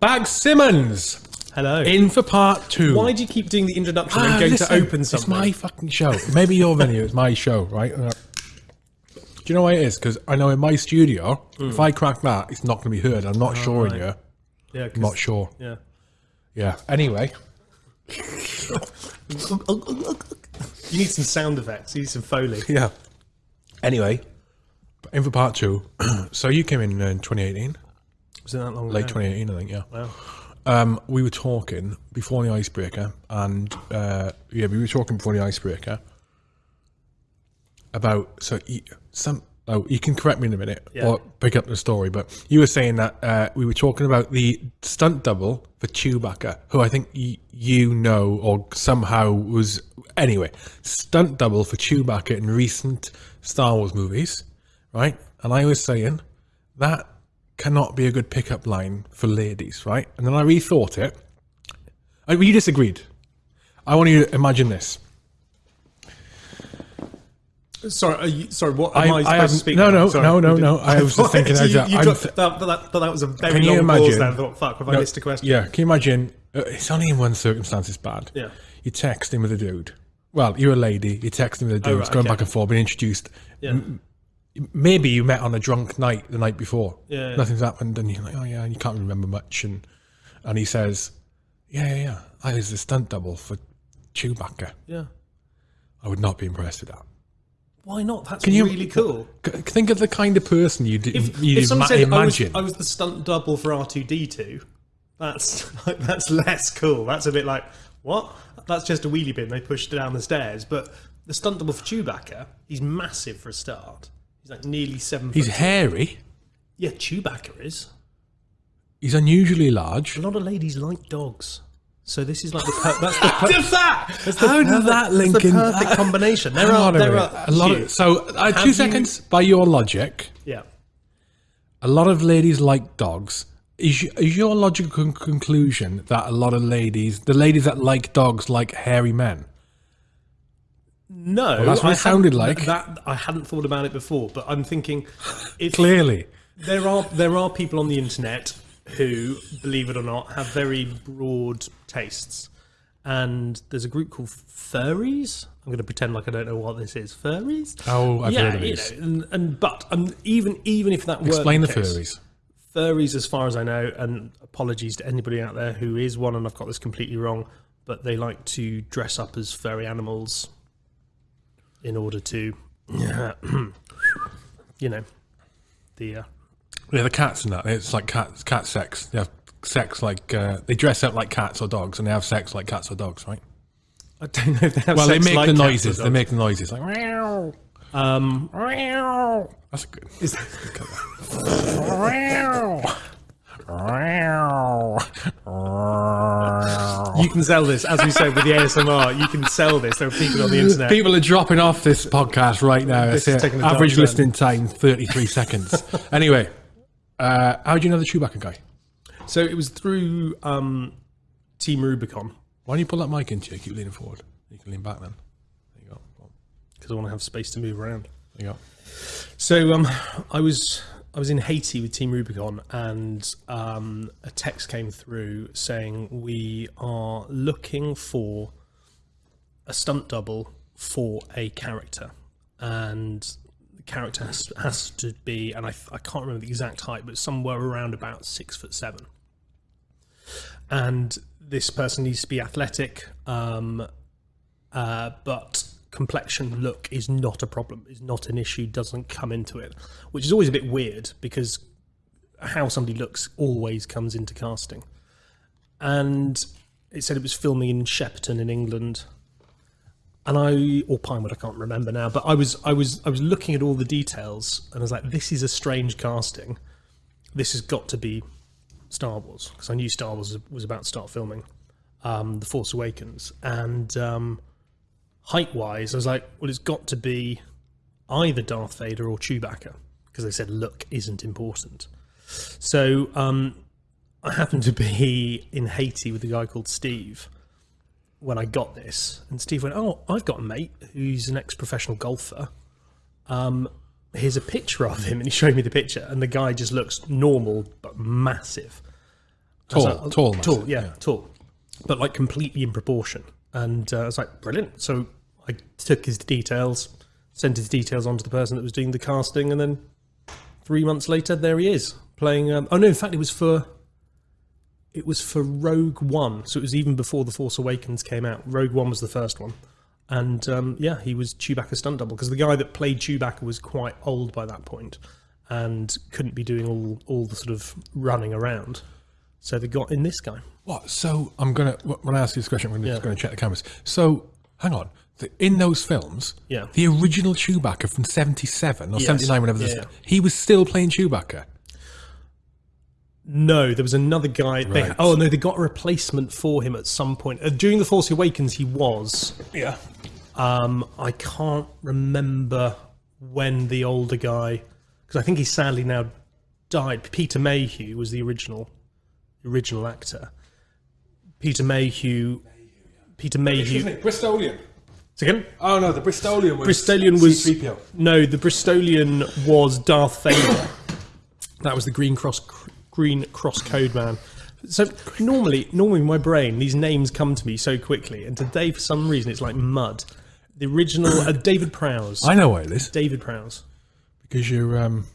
Bag Simmons Hello. in for part two. Why do you keep doing the introduction Ah, and going listen, to open something? It's my fucking show. Maybe your venue. It's my show, right? Uh, Do you know why it is? Because I know in my studio, if I crack that, it's not going to be heard. I'm not sure in right. here. yeah, I'm not sure. yeah. Yeah. Anyway, You need some sound effects. You need some foley. yeah. Anyway, in for part two. so you came in in 2018, Was it that long late ago? 2018, I think. Yeah. Wow. Um, we were talking before the icebreaker, and uh, yeah, we were talking before the icebreaker about so you, some. Oh, you can correct me in a minute Yeah. or pick up the story, but you were saying that uh, we were talking about the stunt double for Chewbacca, who I think y- you know or somehow was anyway stunt double for Chewbacca in recent Star Wars movies, right? And I was saying that cannot be a good pickup line for ladies, right? And then I rethought it. I, we disagreed. I want you to imagine this. Sorry, are you, sorry. What am I, I supposed haven't- to speak? no, no, Sorry, no, no, no, I was just thinking you, as you dropped- th- that, that, that was a very Can you long pause. imagine- There. I thought, fuck, have I No, missed a question? Yeah, can you imagine? Uh, it's only in one circumstance it's bad. Yeah. You text him with a dude. Well, you're a lady. You text him with a dude. Oh, right, it's going okay. back and forth, being introduced. Yeah. Maybe you met on a drunk night the night before. Yeah, yeah. Nothing's happened, and you're like, oh yeah, and you can't remember much. And and he says, yeah, yeah, yeah. I was the stunt double for Chewbacca. yeah. I would not be impressed with that. Why not? That's Can you- really cool. C- Think of the kind of person you If, you if someone ima- said I was. I was the stunt double for R two D two, that's like, that's less cool. That's a bit like what? That's just a wheelie bin they pushed down the stairs. But the stunt double for Chewbacca, he's massive for a start. He's like nearly seven. He's hairy. Yeah, Chewbacca is. He's unusually large. A lot of ladies like dogs. So this is like the per- that's the per- does that? that's the How does perfect- that link in? perfect combination. There are there are a lot of so uh, two you- seconds. By your logic, yeah. a lot of ladies like dogs. Is, is your logical conclusion that a lot of ladies, the ladies that like dogs, like hairy men? No, that's what I it sounded like. That I hadn't thought about it before, but I'm thinking Clearly, there are there are people on the internet who, believe it or not, have very broad tastes, and there's a group called furries. I'm going to pretend like I don't know what this is. Furries. Oh, I've yeah, heard of you these. know, and, and but um, even even if that explain the weren't case, furries. furries, as far as I know, and apologies to anybody out there who is one, and I've got this completely wrong, but they like to dress up as furry animals in order to, you know, the uh, Yeah, the cats and that. It's like cat cat sex. They have sex like uh, they dress up like cats or dogs, and they have sex like cats or dogs, right? I don't know if they have Well, they make like the noises. They make the noises like meow, Um, meow. That's a good. is, you can sell this, as we said with the ASMR. You can sell this. There are people on the internet. People are dropping off this podcast right now. This It's is it. taking a dark Average turn. listening time, 33 seconds. Anyway, uh, how do you know the Chewbacca guy? So it was through um, Team Rubicon Why don't you pull that mic into you? Keep leaning forward. You can lean back then. There you go. because I want to have space to move around. There you go. So um, I was I was in Haiti with Team Rubicon, and um, a text came through saying we are looking for a stunt double for a character, and the character has, has to be, and I, I can't remember the exact height, but somewhere around about six foot seven. And this person needs to be athletic, um, uh, but complexion look is not a problem is not an issue doesn't come into it which is always a bit weird because how somebody looks always comes into casting. And it said it was filming in Shepperton in England. And I or Pinewood I can't remember now but I was I was I was looking at all the details and I was like this is a strange casting. This has got to be Star Wars because I knew Star Wars was about to start filming um, The Force Awakens. And um, height wise, I was like, well, it's got to be either Darth Vader or Chewbacca because they said look isn't important. So um, I happened to be in Haiti with a guy called Steve when I got this, and Steve went, "Oh, I've got a mate who's an ex-professional golfer. Um, here's a picture of him," and he showed me the picture, and the guy just looks normal but massive. As Tall, tall, massive, tall, yeah, tall, but like completely in proportion. And uh, I was like, brilliant. So I took his details, sent his details on to the person that was doing the casting, and then three months later, there he is playing. Um, oh no, in fact, it was for it was for Rogue One, so it was even before the Force Awakens came out. Rogue One was the first one, and um, yeah, he was Chewbacca stunt double because the guy that played Chewbacca was quite old by that point and couldn't be doing all all the sort of running around. So they got in this guy. What? So I'm gonna when I ask you this question, I'm gonna, Yeah. gonna check the cameras. So hang on. In those films, Yeah. the original Chewbacca from '77 or Yes. '79, whenever Yeah, this, he was still playing Chewbacca. No, there was another guy. They, Right. oh no, they got a replacement for him at some point uh, during the Force Awakens. He was. Yeah. Um, I can't remember when the older guy, because I think he's sadly now died. Peter Mayhew was the original, original actor. Peter Mayhew. Peter Mayhew. Bristolian. Second. Oh no, the Bristolian was Bristolian was C-3PO. no, the Bristolian was Darth Vader. that was the Green Cross Green Cross Code Man. So normally, normally in my brain, these names come to me so quickly, and today for some reason it's like mud. The original uh, David Prowse. I know why it is David Prowse because you're um,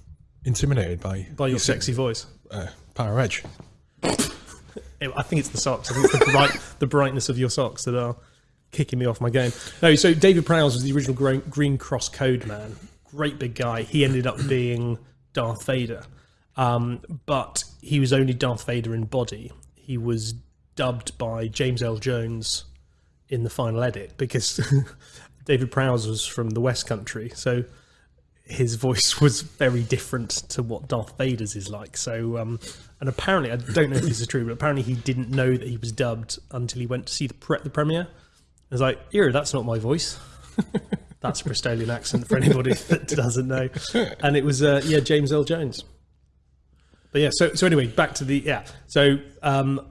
intimidated by by your sexy voice. uh, Power Edge. I think it's the socks. I think it's the bright, the brightness of your socks that are kicking me off my game. No, so David Prowse was the original Green, Cross Code man. Great big guy. He ended up being Darth Vader, um, but he was only Darth Vader in body. He was dubbed by James Earl Jones in the final edit because David Prowse was from the West Country, so his voice was very different to what Darth Vader's is like. So, um, and apparently, I don't know if this is true, but apparently he didn't know that he was dubbed until he went to see the pre- the premiere. I was like, "Ew, that's not my voice." that's a Bristolian accent for anybody that doesn't know. And it was, uh, yeah, James Earl Jones. But yeah, so so anyway, back to the yeah. So um,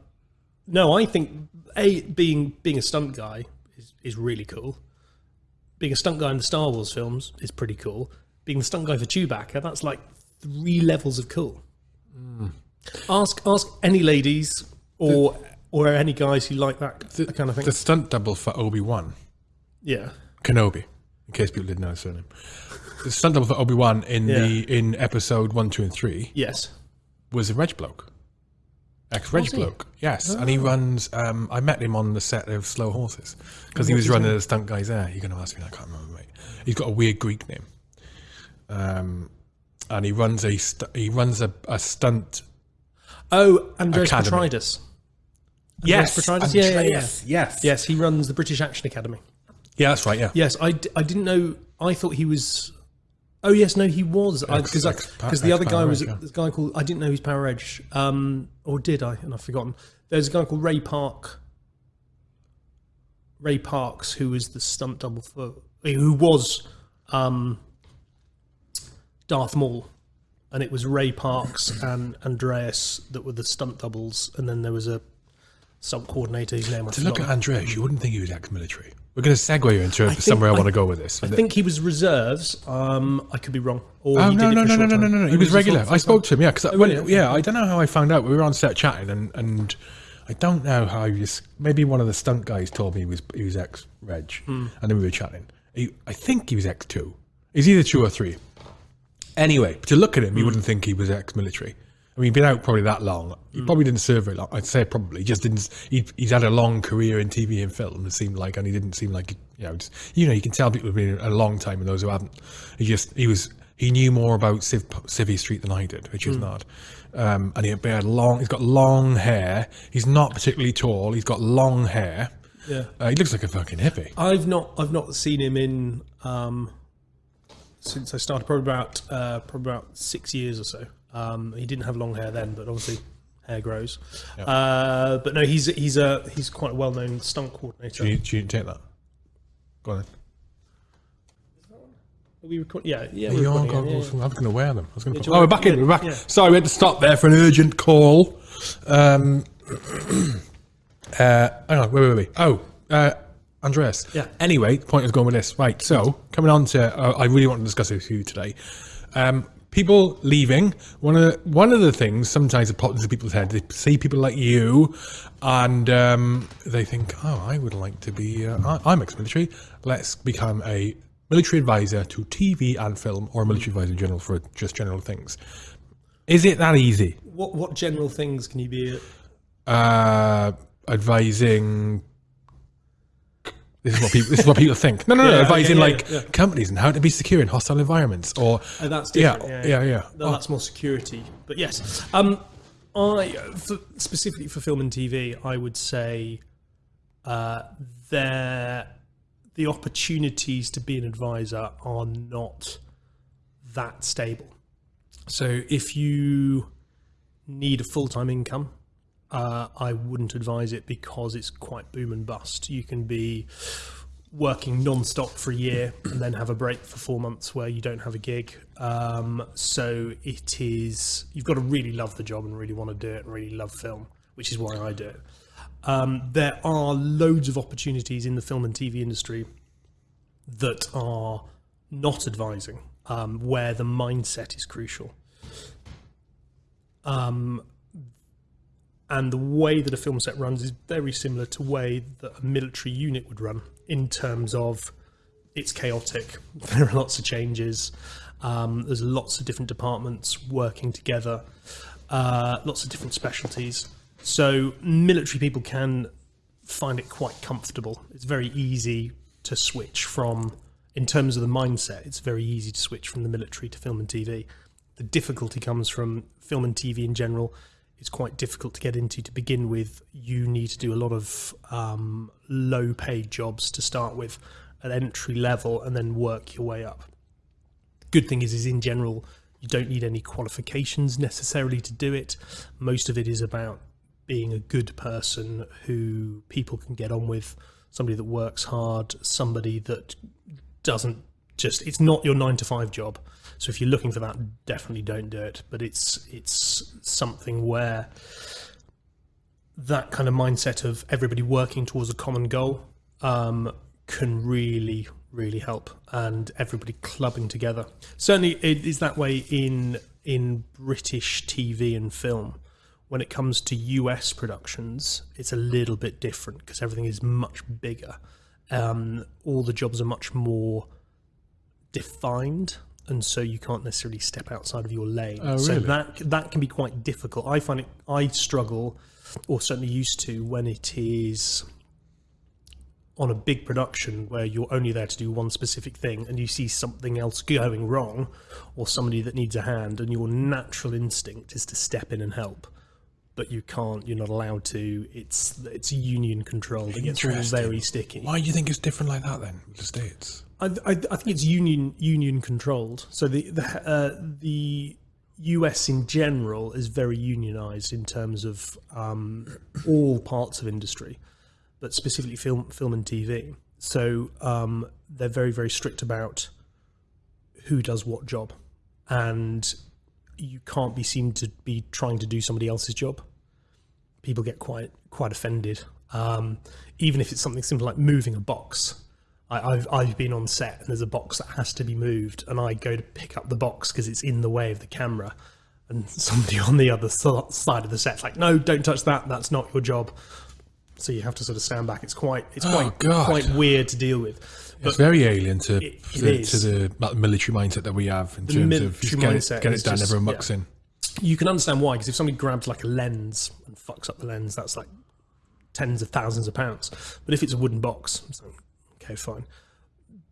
no, I think a being being a stunt guy is, is really cool. Being a stunt guy in the Star Wars films is pretty cool. Being the stunt guy for Chewbacca, that's like three levels of cool. Ask ask any ladies or or any guys who like that, that kind of thing. The stunt double for Obi Wan yeah, Kenobi, in case people didn't know his surname. The stunt double for Obi Wan in the in episode one, two, and three yes, was a reg bloke, ex reg bloke. Yes, and he runs. Um, I met him on the set of Slow Horses because he was running the stunt guys there. You're going to ask me, I can't remember, mate. He's got a weird Greek name, um, and he runs a he runs a, a stunt. Oh, Andreas Academy. Petrides. Petrides? Yeah, yeah, yeah. yes, yes, Yes, he runs the British Action Academy. yeah. That's right. Yeah, Yes, I, d- I didn't know. I thought he was. Oh yes, no, he was because Ex- because the other guy was yeah. this guy called I didn't know he was Power Edge, um, or did I? And I've forgotten. There's a guy called Ray Park. Ray Parks, who was the stunt double for, who was um, Darth Maul, and it was Ray Parks and Andreas that were the stunt doubles, and then there was a coordinator whose name I To look at Andreas, you wouldn't think he was ex-military. We're going to segue into somewhere I, I- want to go with this. I think he was reserves. Um, I could be wrong. Or Oh he no no no no no no no! He Oh, was a regular. I spoke to him. Yeah, because really? yeah, I don't know how I found out. We were on set chatting, and and I don't know how he just maybe one of the stunt guys told me he was he was ex Reg, Hmm. and then we were chatting. He, I think he was ex two. He's either two or three. Anyway, to look at him, Hmm. you wouldn't think he was ex-military. I mean, he'd been out probably that long. He probably didn't serve very long. I'd say probably. He just didn't. He, he's had a long career in TV and film. It seemed like, and he didn't seem like you know. Just, you know, you can tell people have been a long time and those who haven't. He just he was he knew more about Civ, Civvy Street than I did, which is not. Um, and he had long. He's got long hair. He's not particularly tall. He's got long hair. Yeah. Uh, he looks like a fucking hippie. I've not I've not seen him in um, since I started probably about uh, probably about six years or so. Um, he didn't have long hair then, but obviously hair grows. Uh, but no, he's he's a he's quite a well known stunt coordinator. Do you, do you take that? Go on. Then. Are we record? Yeah, yeah. Yeah, we're you are recording, yeah, yeah. I was going to wear them. I was going to. do you oh, we're want- back in. We're back. yeah. Sorry, we had to stop there for an urgent call. Um, uh, hang on. Wait, wait, wait. Oh, uh, Andreas. Yeah. Anyway, the point is going with this. Right. So coming on to, uh, I really want to discuss this with you today. Um, people leaving. One of the, one of the things sometimes that pops into people's heads, they see people like you, and um, they think, "Oh, I would like to be. Uh, I- I'm ex-military. Let's become a military advisor to TV and film, or a military advisor in general for just general things." Is it that easy? What what general things can you be? Uh, advising. This is what people. This is what people think. No, no, no. Yeah, advising yeah, yeah, like yeah. companies and how to be secure in hostile environments, or Oh, that's yeah, different. yeah, yeah. No, that's more security. But yes, um, I for, specifically for film and TV, I would say uh, there the opportunities to be an advisor are not that stable. So if you need a full time income, uh, I wouldn't advise it because it's quite boom and bust. You can be working non-stop for a year and then have a break for four months where you don't have a gig. Um, so it is you've got to really love the job and really want to do it and really love film, which is why I do it. Um, there are loads of opportunities in the film and TV industry that are not advising, um, where the mindset is crucial. And the way that a film set runs is very similar to way that a military unit would run in terms of it's chaotic. There are lots of changes. Um, there's lots of different departments working together, uh, lots of different specialties. So military people can find it quite comfortable. It's very easy to switch from, in terms of the mindset, it's very easy to switch from the military to film and TV. The difficulty comes from film and TV in general. It's quite difficult to get into to begin with. You need to do a lot of um, low paid jobs to start with at entry level and then work your way up. Good thing is, is in general, you don't need any qualifications necessarily to do it. Most of it is about being a good person who people can get on with, somebody that works hard, somebody that doesn't just it's not your 9 to 5 job. So if you're looking for that definitely don't do it, but it's it's something where that kind of mindset of everybody working towards a common goal um, can really really help and everybody clubbing together. Certainly it is that way in in british tv and film. When it comes to us productions it's a little bit different because everything is much bigger. Um, all the jobs are much more defined and so you can't necessarily step outside of your lane. Oh, really? so that that can be quite difficult. I find it i struggle or certainly used to when it is on a big production where you're only there to do one specific thing and you see something else going wrong or somebody that needs a hand and your natural instinct is to step in and help but you can't you're not allowed to. It's it's union controlled it gets very sticky. Why do you think it's different like that then the states? I, I, I think it's union union controlled. So the the uh, the US in general is very unionized in terms of um, all parts of industry, but specifically film film and TV. So um, they're very very strict about who does what job, and you can't be seen to be trying to do somebody else's job. People get quite quite offended, um, even if it's something simple like moving a box. I, I've I've been on set and there's a box that has to be moved, and I go to pick up the box because it's in the way of the camera, and somebody on the other side of the set's like, "No, don't touch that. That's not your job." So you have to sort of stand back. It's quite it's Oh, quite God. quite weird to deal with. It's very alien to It- it to, to the military mindset that we have in terms of just get, it, get it done, just- everyone yeah. in. you can understand why because if somebody grabs like a lens and fucks up the lens that's like tens of thousands of pounds but if it's a wooden box it's like, okay fine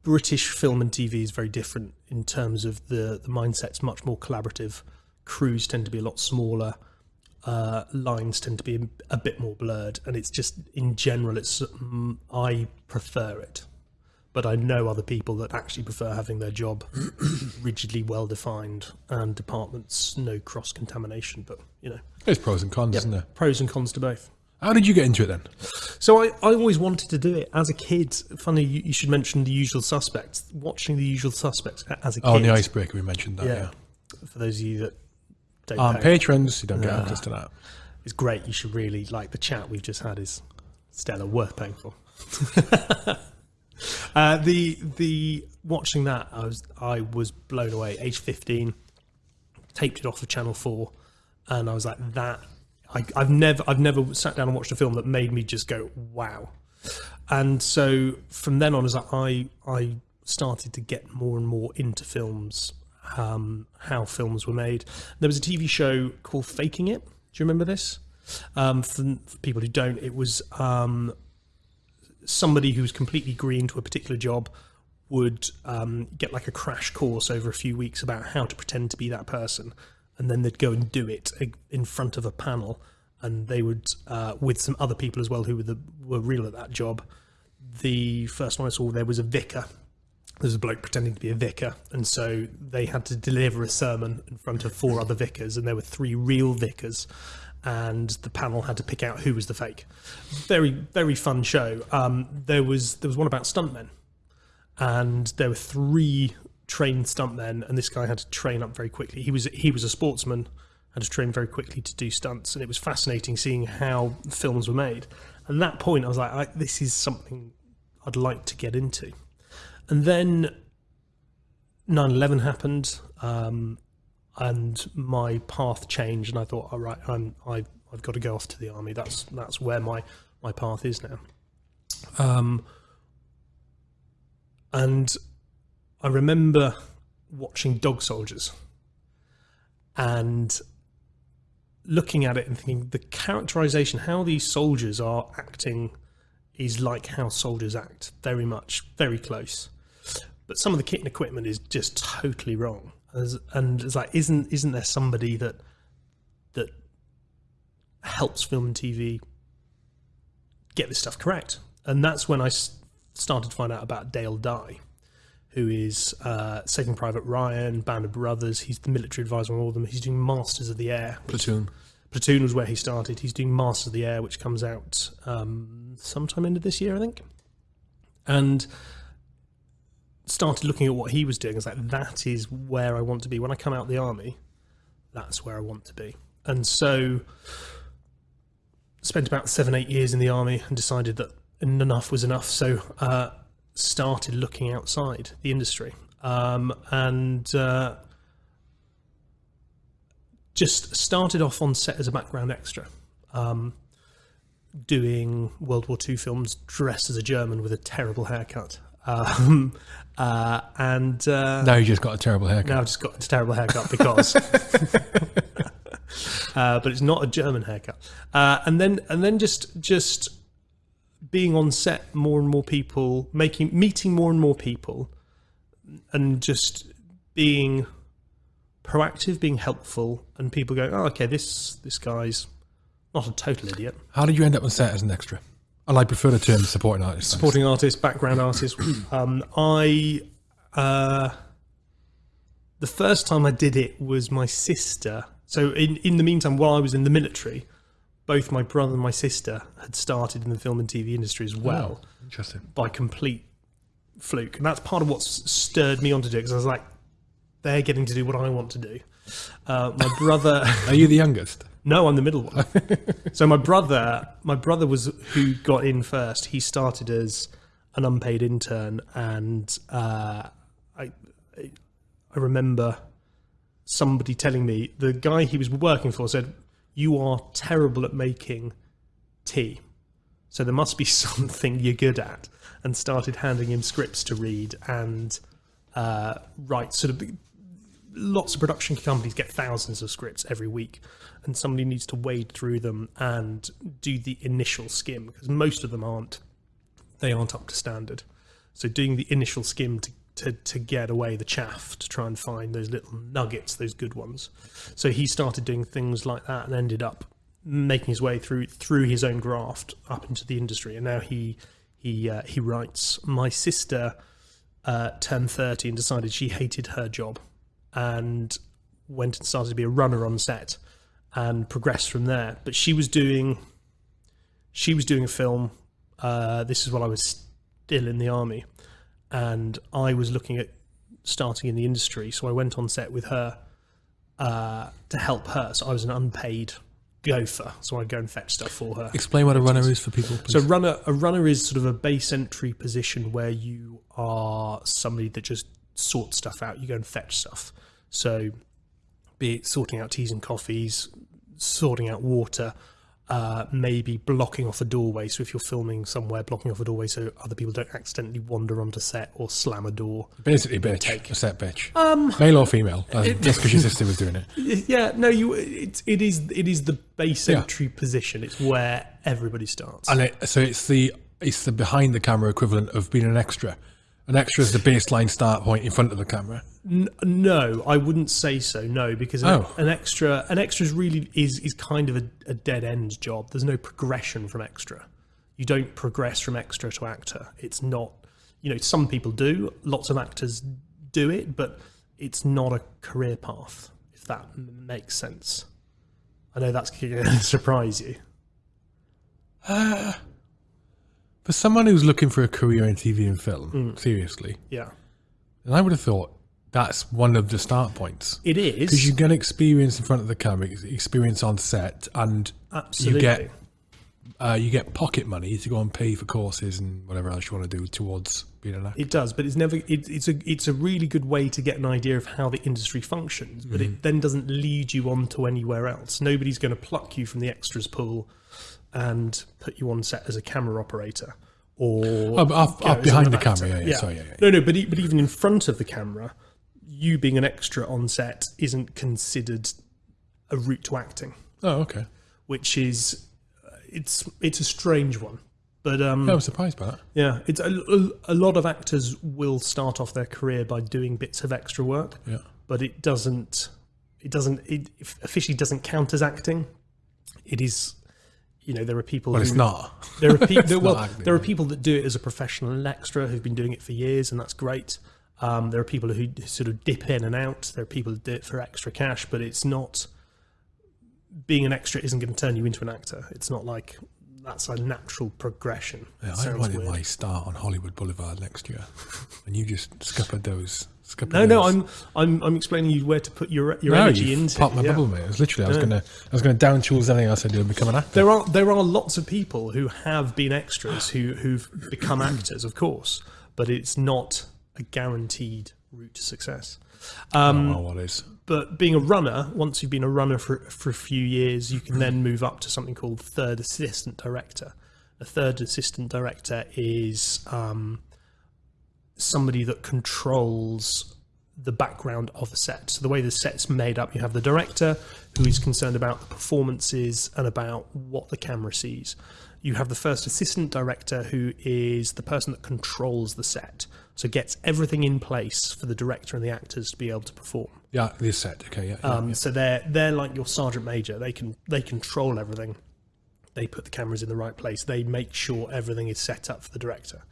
british film and tv is very different in terms of the the mindset's much more collaborative crews tend to be a lot smaller uh, lines tend to be a bit more blurred and it's just in general it's mm, i prefer it but I know other people that actually prefer having their job rigidly well defined and departments no cross contamination. But you know, There's pros and cons, isn't there? pros and cons to both. How did you get into it then? So I, I always wanted to do it as a kid. Funny, you, you should mention the usual suspects. Watching the usual suspects as a kid. Oh, the icebreaker, we mentioned that. yeah. Yeah. For those of you that don't On know, patrons, you don't get access to that. it's great. You should really like the chat we've just had is stellar, worth paying for. uh, the the watching that I was I was blown away. Age fifteen, taped it off of Channel Four, and I was like, that. I, I've never, I've never sat down and watched a film that made me just go, wow. And so from then on, as I, I started to get more and more into films, um, how films were made. There was a TV show called Faking It. Do you remember this? Um, for, for people who don't, it was um, somebody who was completely green to a particular job would um, get like a crash course over a few weeks about how to pretend to be that person, and then they'd go and do it in front of a panel, and they would uh, with some other people as well who were the, were real at that job. The first one I saw there was a vicar. There's a bloke pretending to be a vicar, and so they had to deliver a sermon in front of four other vicars, and there were three real vicars, and the panel had to pick out who was the fake. Very, very fun show. Um, there was there was one about stuntmen, and there were three trained stuntmen, and this guy had to train up very quickly. He was he was a sportsman, had to train very quickly to do stunts, and it was fascinating seeing how films were made. And at that point, I was like, I, this is something I'd like to get into. And then 9/11 happened. Um, and my path changed, and I thought, all right, I'm I've, I've got to go off to the army. That's that's where my my path is now. Um, and I remember watching Dog Soldiers and looking at it and thinking the characterization, how these soldiers are acting, is like how soldiers act, very much, very close. But some of the kit and equipment is just totally wrong. As, and it's like, isn't isn't there somebody that that helps film and TV get this stuff correct? And that's when I started to find out about Dale Dye, who is uh, Saving Private Ryan, Band of Brothers. He's the military advisor on all of them. He's doing Masters of the Air. Platoon. Platoon was where he started. He's doing Masters of the Air, which comes out um, sometime into this year, I think. And started looking at what he was doing. I was like, that is where I want to be. When I come out of the army, that's where I want to be. And so spent about seven, eight years in the army and decided that enough was enough. So uh, started looking outside the industry um, and uh, just started off on set as a background extra. Um, doing World War II films dressed as a German with a terrible haircut. Um, uh, and uh, now you just got a terrible haircut. Now I've just got a terrible haircut because. uh, but it's not a German haircut. Uh, and then and then just just being on set, more and more people making meeting more and more people, and just being proactive, being helpful, and people going, "Oh, okay, this this guy's not a total idiot." How did you end up on set as an extra? And I prefer the term supporting artist. Supporting artist, background artist. um, I uh, the first time I did it was my sister. So in in the meantime, while I was in the military, both my brother and my sister had started in the film and TV industry as well. Oh, interesting. By complete fluke, and that's part of what stirred me on to do it because I was like, they're getting to do what I want to do. Uh, my brother. Are you the youngest? No, I'm the middle one. so my brother, my brother was who got in first. He started as an unpaid intern, and uh, I, I remember somebody telling me the guy he was working for said, "You are terrible at making tea, so there must be something you're good at." And started handing him scripts to read and uh, write sort of lots of production companies get thousands of scripts every week, and somebody needs to wade through them and do the initial skim because most of them aren't they aren't up to standard. So doing the initial skim to, to, to get away the chaff to try and find those little nuggets, those good ones. So he started doing things like that and ended up making his way through through his own graft up into the industry. And now he he uh, he writes. My sister uh, turned thirty and decided she hated her job and went and started to be a runner on set and progressed from there. But she was doing she was doing a film. Uh, this is while I was still in the army, and I was looking at starting in the industry. So I went on set with her uh, to help her. So I was an unpaid gopher, so I'd go and fetch stuff for her. Explain what a runner is for people. Please. So runner a runner is sort of a base entry position where you are somebody that just sorts stuff out. You go and fetch stuff. So be it sorting out teas and coffees, sorting out water, uh, maybe blocking off a doorway. So if you're filming somewhere, blocking off a doorway so other people don't accidentally wander onto set or slam a door. Basically, bitch. A set bitch. Um, Male or female? Uh, just because your sister was doing it. Yeah, no, you. It, it is. It is the base Yeah. entry position. It's where everybody starts. And it, so it's the it's the behind the camera equivalent of being an extra. An extra is the baseline start point in front of the camera. N- no, I wouldn't say so. No, because an, Oh. an extra, an extra is really is is kind of a, a dead end job. There's no progression from extra. You don't progress from extra to actor. It's not. You know, some people do. Lots of actors do it, but it's not a career path. If that m- makes sense. I know that's going to surprise you. Uh, For someone who's looking for a career in TV and film, seriously, Yeah, and I would have thought that's one of the start points. It is. Because you get experience in front of the camera, experience on set, and absolutely. you get uh, you get pocket money to go and pay for courses and whatever else you want to do towards being an actor. It does, but it's never. It, it's a it's a really good way to get an idea of how the industry functions. But Mm-hmm. it then doesn't lead you on to anywhere else. Nobody's going to pluck you from the extras pool and put you on set as a camera operator or Oh, but off, you know, off behind the camera, yeah, yeah, sorry, yeah, yeah. No, no, but e- but even in front of the camera, you being an extra on set isn't considered a route to acting, Oh, okay. which is it's it's a strange one. But um, Yeah, I was surprised by that. yeah, it's a, a, a lot of actors will start off their career by doing bits of extra work, Yeah. but it doesn't. It doesn't. It officially doesn't count as acting. It is. You know, there are people. Well, who, it's not. There are people. well, acting, there are people that do it as a professional extra who've been doing it for years, and that's great. Um, there are people who sort of dip in and out. There are people who do it for extra cash, but it's not. Being an extra isn't going to turn you into an actor. It's not like that's a natural progression. Yeah, I sounds wanted weird. my start on Hollywood Boulevard next year, and you just scuppered those. Scuppered No, no. I'm I'm I'm explaining you where to put your your No, energy into. popped my yeah. bubble, mate. It was literally, I was Yeah. gonna, I was gonna down tools anything else I do and become an actor. There are there are lots of people who have been extras who who've become actors, of course, but it's not a guaranteed route to success. Um, oh, well? But being a runner, once you've been a runner for for a few years, you can then move up to something called third assistant director. A third assistant director is um, somebody that controls the background of a set. So the way the set's made up, you have the director who is concerned about the performances and about what the camera sees. You have the first assistant director who is the person that controls the set. So gets everything in place for the director and the actors to be able to perform. Yeah, this set. Okay, yeah. yeah, Um, yeah. So they're they're like your sergeant major. They can they control everything. They put the cameras in the right place. They make sure everything is set up for the director.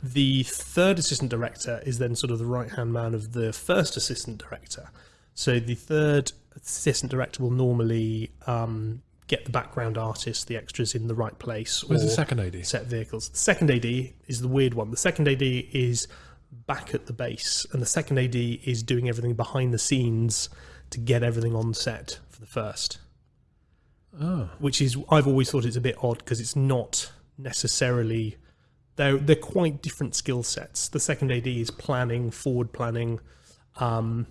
The third assistant director is then sort of the right hand man of the first assistant director. So the third assistant director will normally um, get the background artists, the extras in the right place. Where's the second AD? set vehicles. The second AD is the weird one. The second AD is back at the base, and the second AD is doing everything behind the scenes to get everything on set for the first. Oh, Which is I've always thought it's a bit odd because it's not necessarily they're they're quite different skill sets. The second AD is planning, forward planning. Um,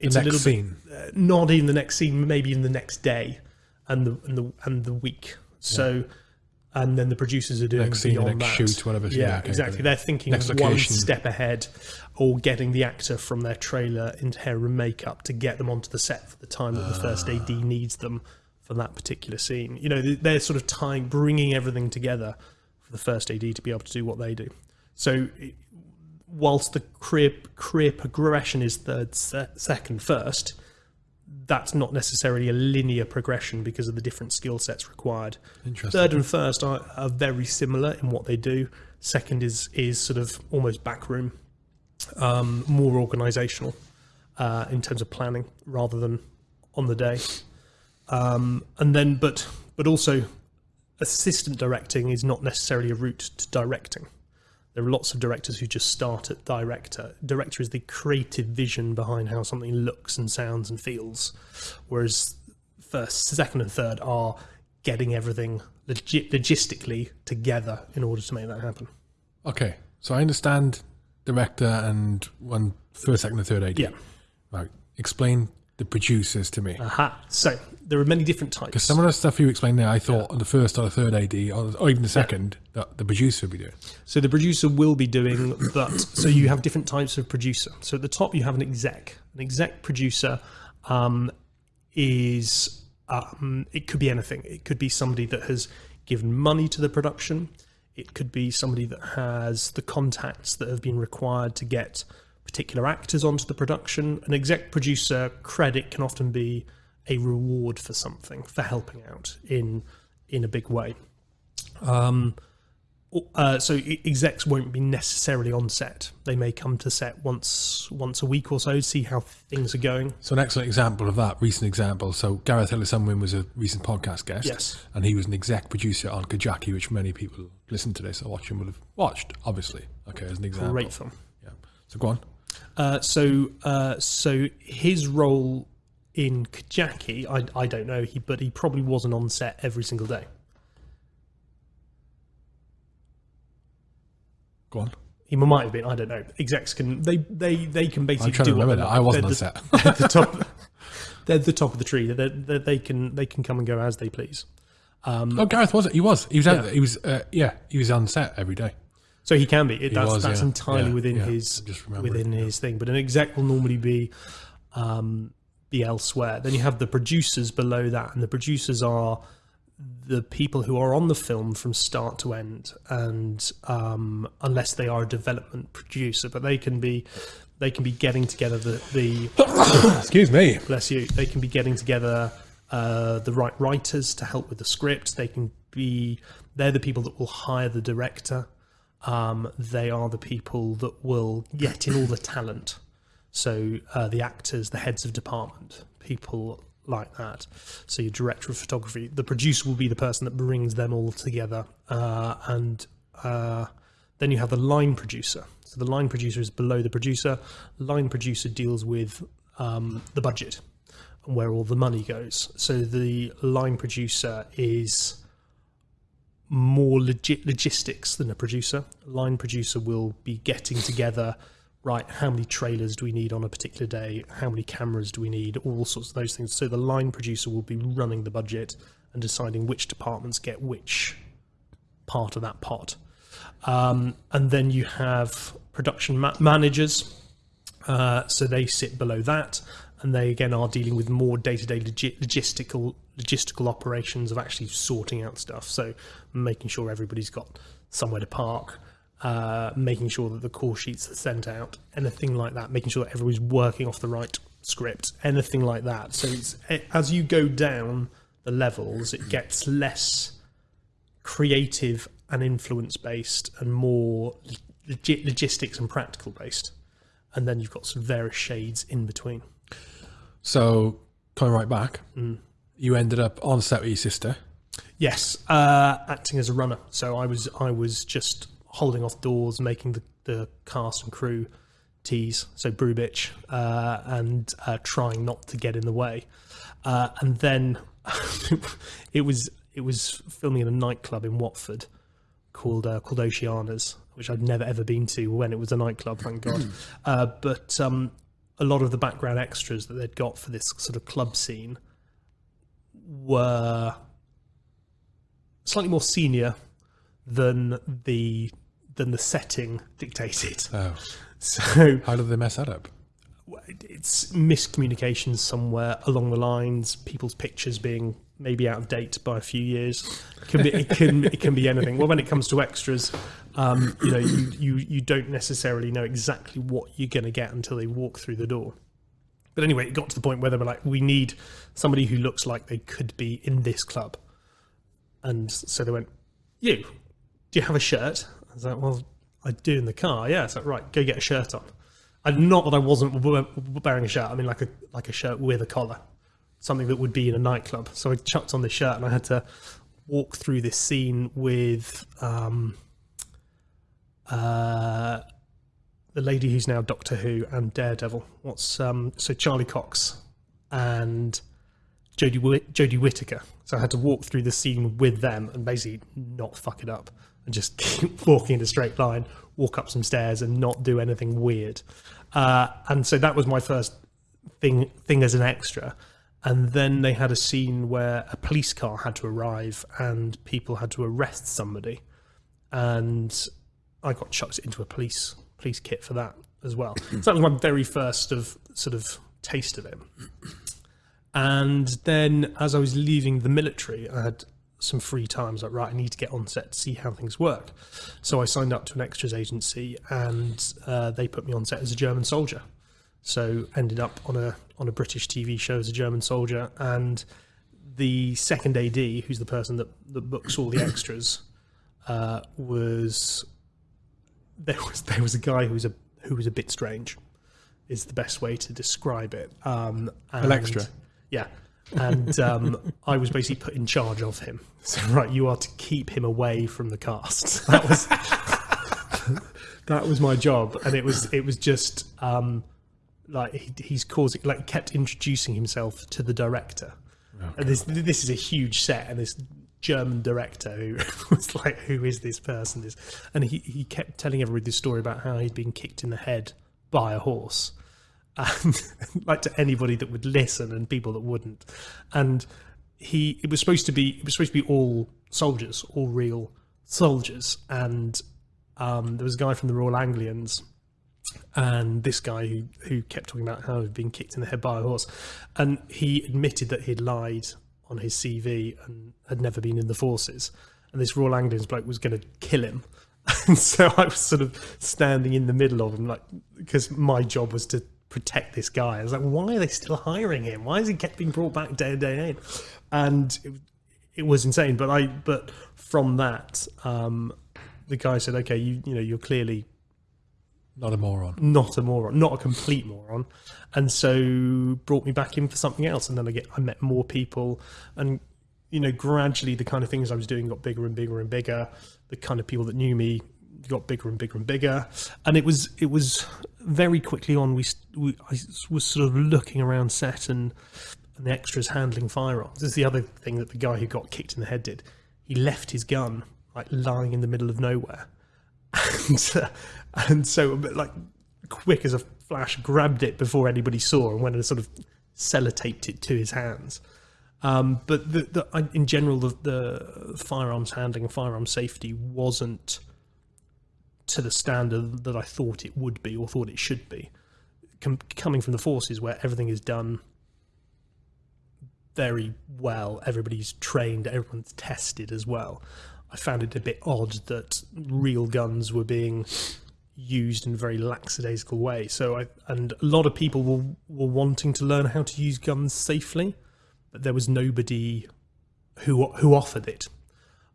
the it's a little scene. bit uh, not in the next scene, maybe in the next day, and the and the and the week. So, and then the producers are doing Next scene, beyond next that. shoot, whatever. Yeah, okay, exactly. They're thinking one step ahead, or getting the actor from their trailer into hair and makeup to get them onto the set for the time that the first AD Ah. needs them for that particular scene. You know, they- they're sort of tying, bringing everything together for the first AD to be able to do what they do. So, whilst the career career progression is third, se- second, first, that's not necessarily a linear progression because of the different skill sets required. Interesting. Third and first are, are very similar in what they do. Second is is sort of almost backroom, um, more organisational uh, in terms of planning rather than on the day. Um, and then, but but also, assistant directing is not necessarily a route to directing. There are lots of directors who just start at director. Director is the creative vision behind how something looks and sounds and feels, whereas first, second, and third are getting everything logi- logistically together in order to make that happen. Okay, so I understand director and one first, second, and third AD. Yeah. Right. Explain the producers to me. Aha. So there are many different types. Because Some of the stuff you explained there, I thought on the first or the third AD, or, even the second, that the producer would be doing. So the producer will be doing, but so you have different types of producer. So at the top you have an exec. An exec producer um, is um, it could be anything. It could be somebody that has given money to the production. It could be somebody that has the contacts that have been required to get particular actors onto the production. An exec producer credit can often be a reward for something for helping out in in a big way. Um, uh, so execs won't be necessarily on set. They may come to set once once a week or so, to see how things are going. So an excellent example of that, recent example. So Gareth Ellis Unwin was a recent podcast guest. Yes. And he was an exec producer on Kajaki, which many people listen to this or watching would have watched, obviously. Okay, as an example. Great film. Yeah. So go on. Uh, so uh, so his role in Kajaki, I, I don't know, he but he probably wasn't on set every single day. Go on. He might have been. I don't know. Execs can they they they can basically I'm trying do what remember that. I wasn't They're on the- set. they're the top. They're the top of the tree. They they they can they can come and go as they please. Oh, Gareth was it? He was. He was out Yeah. He was. Uh, yeah, he was on set every day. So he can be. It, that's was, that's yeah. entirely Yeah, within yeah. his within his thing. But an exec will normally be um, be elsewhere. Then you have the producers below that, and the producers are the people who are on the film from start to end, and um, unless they are a development producer, but they can be they can be getting together the, the Excuse me. bless you, they can be getting together uh, the right writers to help with the script. They can be, they're the people that will hire the director. Um, they are the people that will get in all the talent. So uh, the actors, the heads of department, people like that. So your director of photography, the producer will be the person that brings them all together, uh, and uh, then you have the line producer. So the line producer is below the producer. Line producer deals with um, the budget and where all the money goes. So the line producer is more logistics than a producer. A line producer will be getting together, right, how many trailers do we need on a particular day? How many cameras do we need? All sorts of those things. So the line producer will be running the budget and deciding which departments get which part of that pot. Um, and then you have production ma- managers. Uh, so they sit below that, and they again are dealing with more day-to-day logi- logistical logistical operations of actually sorting out stuff. So making sure everybody's got somewhere to park, uh, making sure that the call sheets are sent out, anything like that. Making sure that everybody's working off the right script, anything like that. So it's, as you go down the levels, it gets less creative and influence based and more legi- logistics and practical based. And then you've got some various shades in between. So coming right back, you ended up on set with your sister. Yes, uh, acting as a runner. So I was I was just holding off doors, making the, the cast and crew teas, so brew bitch, uh, and uh, trying not to get in the way. Uh, and then it was it was filming in a nightclub in Watford called uh, called Oceanas, which I'd never ever been to when it was a nightclub, thank God. uh, but um, a lot of the background extras that they'd got for this sort of club scene were slightly more senior than the than the setting dictated. Oh, So how did they mess that up? it's miscommunications somewhere along the lines, people's pictures being maybe out of date by a few years. It can be it can it can be anything. Well, when it comes to extras, um, you know, you, you you don't necessarily know exactly what you're going to get until they walk through the door. But anyway, it got to the point where they were like, we need somebody who looks like they could be in this club. And so they went, you, do you have a shirt? I was like, well, I do in the car. Yeah. It's like, right, go get a shirt on. And not that I wasn't wearing a shirt. I mean, like a like a shirt with a collar, something that would be in a nightclub. So I chucked on this shirt, and I had to walk through this scene with um, uh, the lady who's now Doctor Who and Daredevil. What's um, so Charlie Cox and Jodie Whit- Jodie Whittaker. So I had to walk through the scene with them and basically not fuck it up and just keep walking in a straight line, walk up some stairs and not do anything weird. Uh, and so that was my first thing thing as an extra. And then they had a scene where a police car had to arrive and people had to arrest somebody, and I got chucked into a police police kit for that as well. so that was my very first of sort of taste of it. And then as I was leaving the military, I had some free time. I was like, right, I need to get on set to see how things work. So I signed up to an extras agency, and uh, they put me on set as a German soldier. So ended up on a on a British TV show as a German soldier, and the second AD, who's the person that, that books all the extras, uh, was there was there was a guy who was a who was a bit strange, is the best way to describe it. Um, and, extra. yeah. And um, I was basically put in charge of him. So right, you are to keep him away from the cast. That was that was my job, and it was it was just um, like he, he's causing like kept introducing himself to the director. and this this is a huge set, and this German director who was like, "Who is this person?" This, and he he kept telling everybody this story about how he'd been kicked in the head by a horse, and like to anybody that would listen and people that wouldn't, and he it was supposed to be it was supposed to be all soldiers, all real soldiers, and um, there was a guy from the Royal Anglians and this guy who, who kept talking about how he'd been kicked in the head by a horse. And he admitted that he'd lied on his CV and had never been in the forces. And this Royal Anglians bloke was going to kill him. And so I was sort of standing in the middle of him, like, because my job was to protect this guy. I was like, why are they still hiring him? Why is he kept being brought back day in, day in? And it, it was insane. But I, but from that, um, the guy said, okay, you, you know, you're clearly Not a moron. not a moron, not a complete moron, and so brought me back in for something else. And then I get I met more people, and you know gradually the kind of things I was doing got bigger and bigger and bigger. The kind of people that knew me got bigger and bigger and bigger, and it was it was very quickly on. We, we I was sort of looking around set and and the extras handling firearms. This is the other thing that the guy who got kicked in the head did. He left his gun like lying in the middle of nowhere and, uh, and so like quick as a flash grabbed it before anybody saw and went and sort of sellotaped it to his hands. Um, but the, the, in general the, the firearms handling and firearms safety wasn't to the standard that I thought it would be or thought it should be. Com- coming from the forces where everything is done very well everybody's trained everyone's tested as well I found it a bit odd that real guns were being used in a very lackadaisical way. So I and a lot of people were were wanting to learn how to use guns safely, but there was nobody who who offered it.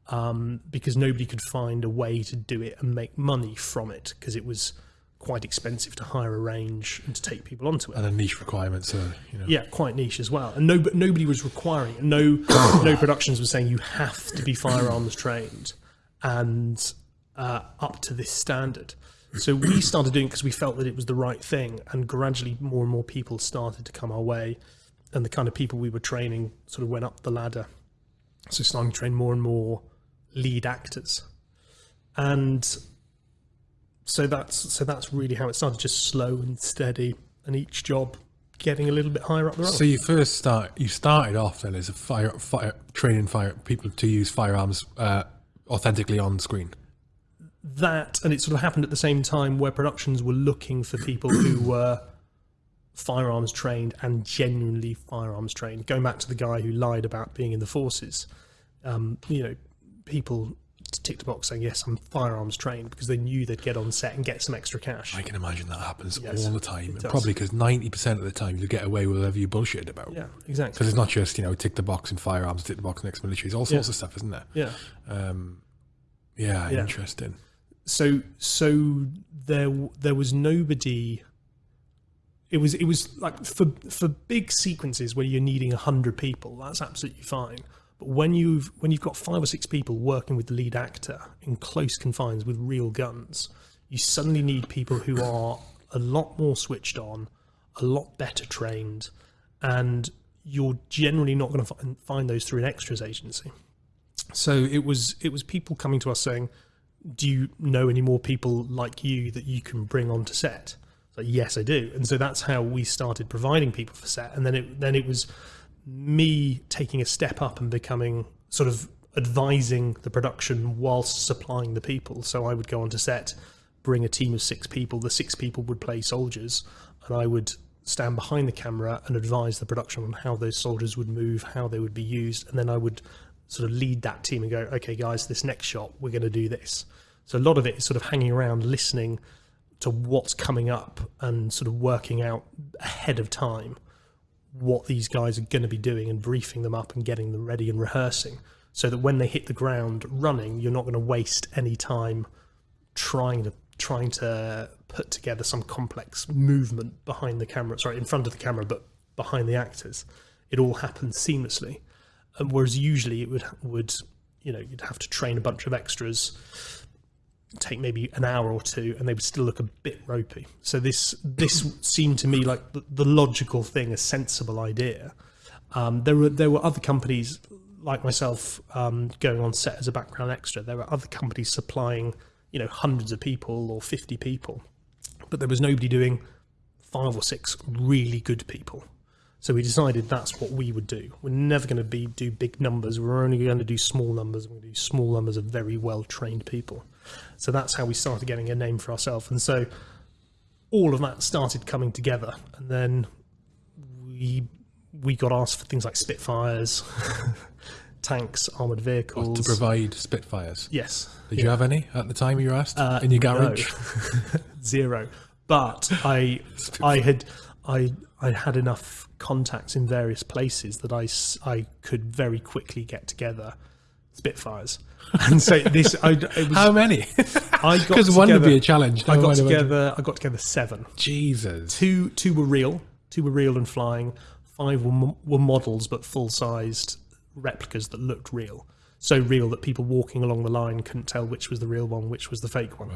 Um, because nobody could find a way to do it and make money from it because it was quite expensive to hire a range and to take people onto it. And a niche requirement, so you know. Yeah, quite niche as well. And no, but nobody was requiring it. No, no productions were saying you have to be firearms trained and uh, up to this standard. So we started doing it because we felt that it was the right thing, and gradually more and more people started to come our way, and the kind of people we were training sort of went up the ladder. So starting to train more and more lead actors, and so that's so that's really how it started, just slow and steady, and each job getting a little bit higher up the road. So you first start. You started off then as a fire, fire training fire people to use firearms uh, authentically on screen. That and it sort of happened at the same time where productions were looking for people who were firearms trained and genuinely firearms trained going back to the guy who lied about being in the forces um, you know people ticked the box saying yes i'm firearms trained because they knew they'd get on set and get some extra cash I can imagine that happens Yes, all the time. Probably because ninety percent of the time you get away with whatever you bullshit about. yeah exactly Because it's not just you know tick the box in firearms, tick the box in ex-military. It's all sorts of stuff, isn't there? yeah Um, yeah, Yeah. interesting. So so there there was nobody it was it was like for for big sequences where you're needing 100 people that's absolutely fine. But when you've when you've got five or six people working with the lead actor in close confines with real guns you suddenly need people who are a lot more switched on a lot better trained and you're generally not going to find, those through an extras agency. So it was it was people coming to us saying do you know any more people like you that you can bring onto set? So yes, I do, and so that's how we started providing people for set, and then it then it was me taking a step up and becoming sort of advising the production whilst supplying the people. So I would go onto set, bring a team of six people. The six people would play soldiers, and I would stand behind the camera and advise the production on how those soldiers would move, how they would be used, and then I would sort of lead that team and go, okay, guys, this next shot we're going to do this. So a lot of it is sort of hanging around, listening to what's coming up, and sort of working out ahead of time what these guys are going to be doing and briefing them up and getting them ready and rehearsing so that when they hit the ground running you're not going to waste any time trying to trying to put together some complex movement behind the camera sorry in front of the camera but behind the actors it all happens seamlessly and whereas usually it would would you know you'd have to train a bunch of extras take maybe an hour or two and they would still look a bit ropey. So this this seemed to me like the, the logical thing a sensible idea. Um, there were there were other companies like myself um, going on set as a background extra. There were other companies supplying you know hundreds of people or 50 people. But there was nobody doing five or six really good people so we decided that's what we would do. We're never going to be do big numbers. We're only going to do small numbers. We're going to do small numbers of very well trained people. So that's how we started getting a name for ourselves. And so all of that started coming together. And then we we got asked for things like Spitfires, tanks, armored vehicles. to provide Spitfires. yes. Did you have any at the time you were asked Uh, in your no. garage? zero. But I, I had, I, I had enough contacts in various places that I I could very quickly get together Spitfires, and so this, I, it was, How many? I got Because one would be a challenge. I got together, I got together seven. Jesus. Two, two were real, two were real and flying. Five were, were models, but full sized replicas that looked real. So real that people walking along the line couldn't tell which was the real one, which was the fake one.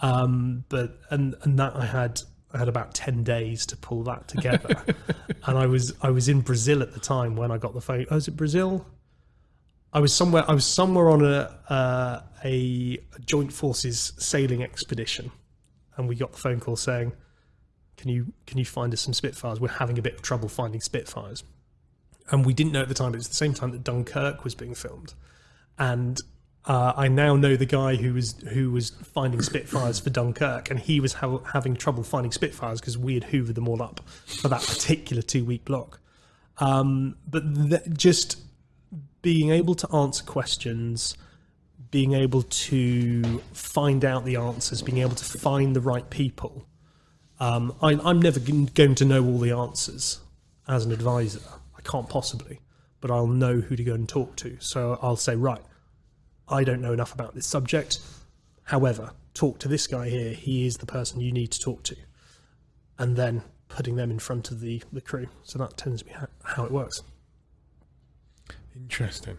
Um, but and and that I had I had about ten days to pull that together, and I was I was in Brazil at the time when I got the phone. Oh, was it Brazil? I was somewhere I was somewhere on a uh, a joint forces sailing expedition, and we got the phone call saying, "Can you can you find us some Spitfires? We're having a bit of trouble finding Spitfires." And we didn't know at the time. It was the same time that Dunkirk was being filmed, and uh, I now know the guy who was who was finding Spitfires for Dunkirk, and he was ha- having trouble finding Spitfires because we had hoovered them all up for that particular two week block. Um, but th- just being able to answer questions, being able to find out the answers, being able to find the right people. Um, I, I'm never g- going to know all the answers as an advisor. I can't possibly, but I'll know who to go and talk to. So I'll say, right, I don't know enough about this subject. However, talk to this guy here. He is the person you need to talk to. And then putting them in front of the, the crew. So that tends to be how, how it works. Interesting.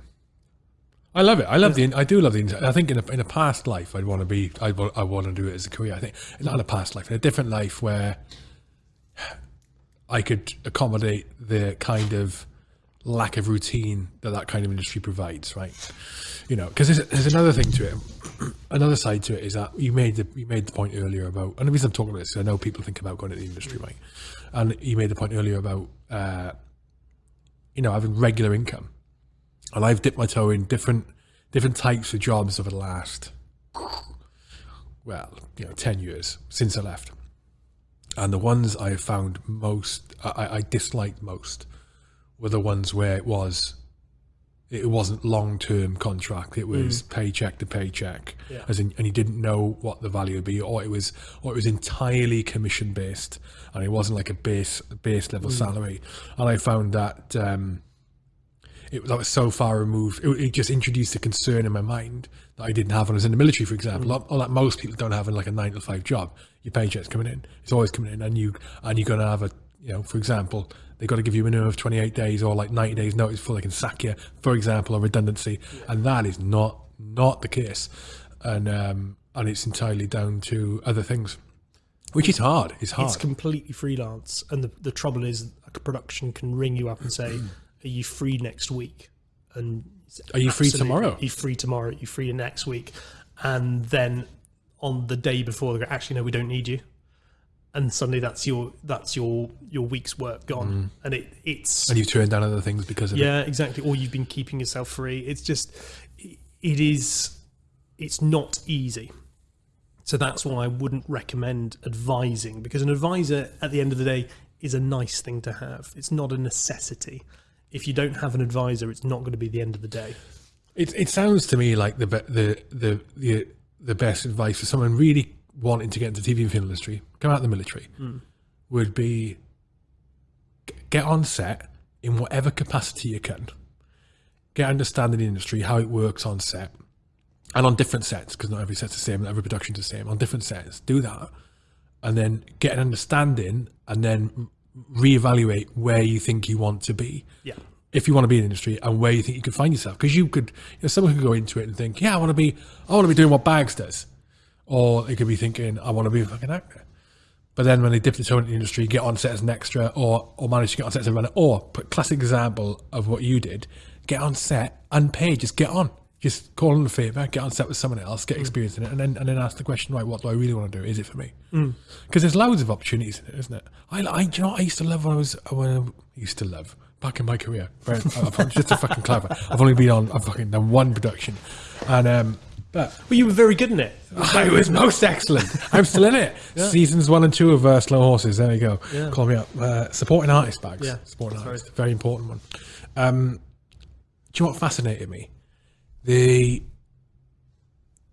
I love it. I love the. I do love the. I think in a, in a past life, I'd want to be. I I want to do it as a career. I think not in a past life, in a different life where I could accommodate the kind of lack of routine that that kind of industry provides. Right. You know, because there's, there's another thing to it. Another side to it is that you made the you made the point earlier about, and the reason I'm talking about this, is I know people think about going to the industry, right? And you made the point earlier about, uh, you know, having regular income and I've dipped my toe in different different types of jobs over the last well, you know, ten years since I left. And the ones I have found most I, I disliked most were the ones where it was it wasn't long term contract. It was hmm. paycheck to paycheck, Yeah. as in, and you didn't know what the value would be, or it was, or it was entirely commission based, and it wasn't like a base base level hmm. salary. And I found that um, it that was so far removed. It, it just introduced a concern in my mind that I didn't have when I was in the military, for example, hmm. or, or that most people don't have in like a nine to five job. Your paycheck's coming in; it's always coming in, and you and you're going to have a you know, for example, they've got to give you a minimum of 28 days or like 90 days notice before they can sack you, for example, or redundancy, and that is not not the case, and um, and it's entirely down to other things, which is hard. It's hard. It's completely freelance, and the, the trouble is, a production can ring you up and say, "Are you free next week?" And Are you free tomorrow? Are you free tomorrow? Are you free next week? And then on the day before, they go, "Actually, no, we don't need you." And suddenly that's your that's your your week's work gone, mm. and it it's And you've turned down other things because of it. yeah exactly. Or you've been keeping yourself free. It's just it is it's not easy. So that's why I wouldn't recommend advising because an advisor at the end of the day is a nice thing to have. It's not a necessity. If you don't have an advisor, it's not going to be the end of the day. It it sounds to me like the the the the the best advice for someone really wanting to get into the TV and film industry, come out of the military, hmm. would be get on set in whatever capacity you can. Get understanding the industry, how it works on set, and on different sets because not every set's the same, not every production's the same. On different sets, do that, and then get an understanding, and then reevaluate where you think you want to be Yeah. if you want to be in the industry and where you think you can find yourself. Because you could, you know, someone could go into it and think, yeah, I want to be, I want to be doing what Bags does, or they could be thinking, I want to be a fucking actor. But then when they dip the toe into the industry, get on set as an extra, or or manage to get on set as a runner, or put classic example of what you did, get on set unpaid, just get on. Just call in a favour, get on set with someone else, get mm. experience in it, and then and then ask the question, right, what do I really want to do? Is it for me? Mm. Because there's loads of opportunities in it, isn't it? I, I, you know what I used to love when I was, uh, when I used to love back in my career. Right, I'm just a fucking clever. I've only been on, I've fucking done one production, and um, but Well, you were very good in it. I was most excellent. I'm still in it. Seasons one and two of uh, Slow Horses. There you go. Yeah. Call me up. Uh, supporting artist bags. Yeah, Supporting that's artist. Very important one. Um, do you know what fascinated me? The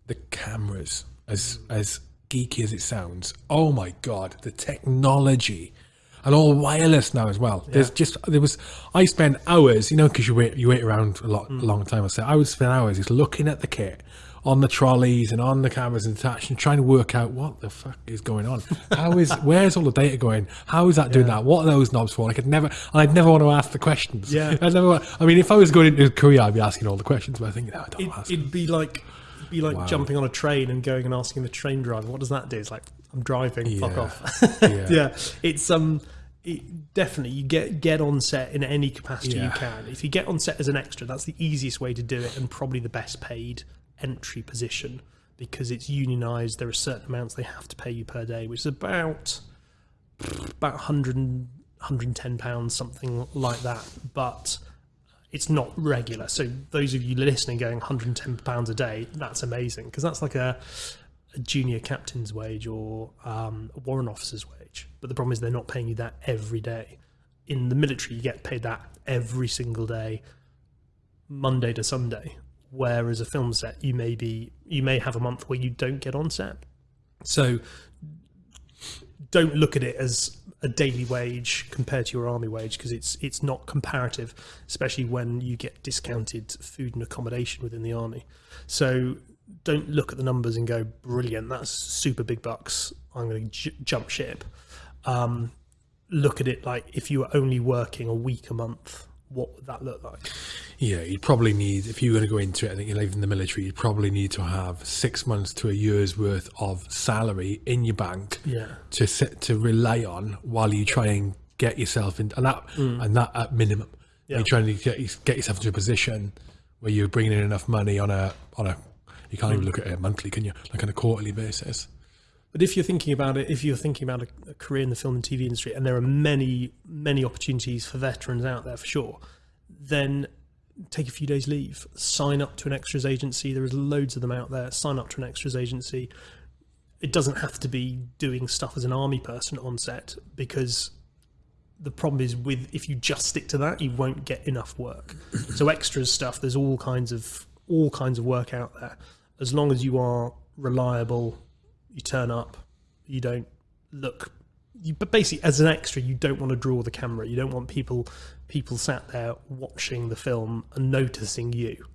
the cameras, as as geeky as it sounds. Oh my god, the technology. And all wireless now as well. There's just there was I spent hours, you know, because you wait you wait around a lot a long time. I said I would spend hours just looking at the kit on the trolleys and on the cameras and attached and trying to work out what the fuck is going on. How is where's all the data going? How is that doing that? What are those knobs for? I could never I'd never want to ask the questions. Yeah. I'd never I mean if I was going into Korea I'd be asking all the questions, but I think no, I don't It, ask. it'd be like be like jumping on a train and going and asking the train driver, "What does that do?" It's like I'm driving. Fuck off. Yeah. yeah. it's um, it, definitely you get get on set in any capacity you can. If you get on set as an extra, that's the easiest way to do it, and probably the best paid entry position because it's unionized. There are certain amounts they have to pay you per day, which is about about 100 110 pounds, something like that. But it's not regular. So those of you listening going 110 pounds a day, that's amazing because that's like a, a junior captain's wage or um, a warrant officer's wage. But the problem is they're not paying you that every day. In the military, you get paid that every single day, Monday to Sunday. Whereas a film set, you may be you may have a month where you don't get on set. So don't look at it as a daily wage compared to your army wage because it's it's not comparative, especially when you get discounted food and accommodation within the army. So don't look at the numbers and go brilliant. That's super big bucks. I'm going to jump ship. Um, look at it like if you were only working a week a month, what would that look like? Yeah, you'd probably need, if you were going to go into it, I think you're leaving the military, you'd probably need to have six months to a year's worth of salary in your bank Yeah. to sit, to rely on while you try and get yourself in, and that, mm. and that at minimum. Yeah. You're trying to get, get yourself into a position where you're bringing in enough money on a, on a, you can't even mm. look at it monthly, can you? Like on a quarterly basis. But if you're thinking about it, if you're thinking about a, a career in the film and TV industry, and there are many, many opportunities for veterans out there for sure, then take a few days leave, sign up to an extras agency. There is loads of them out there. Sign up to an extras agency. It doesn't have to be doing stuff as an army person on set because the problem is with if you just stick to that, you won't get enough work. so extras stuff, there's all kinds of all kinds of work out there. As long as you are reliable, you turn up, you don't look. You, but basically, as an extra, you don't want to draw the camera. You don't want people people sat there watching the film and noticing you.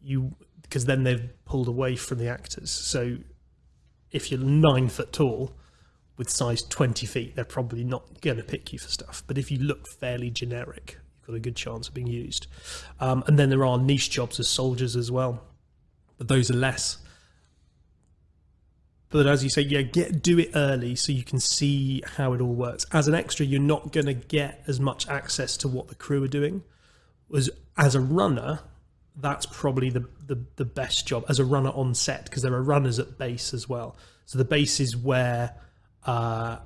You because then they've pulled away from the actors. So if you're nine foot tall with size 20 feet, they're probably not going to pick you for stuff. But if you look fairly generic, you've got a good chance of being used. Um, and then there are niche jobs as soldiers as well, but those are less. But as you say, yeah, get do it early so you can see how it all works. As an extra, you're not going to get as much access to what the crew are doing. As as a runner, that's probably the, the, the best job as a runner on set because there are runners at base as well. So the base is where uh,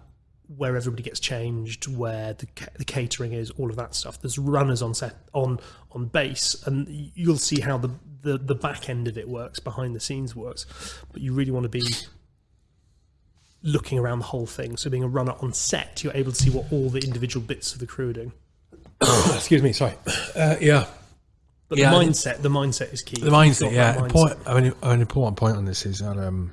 where everybody gets changed, where the the catering is, all of that stuff. There's runners on set on on base, and you'll see how the, the the back end of it works, behind the scenes works. But you really want to be looking around the whole thing. So being a runner on set, you're able to see what all the individual bits of the crew are doing. Excuse me, sorry. Uh, yeah, But Yeah, the mindset, the mindset is key. the mindset. Yeah, Mindset. important, I mean, an important point on this is that um,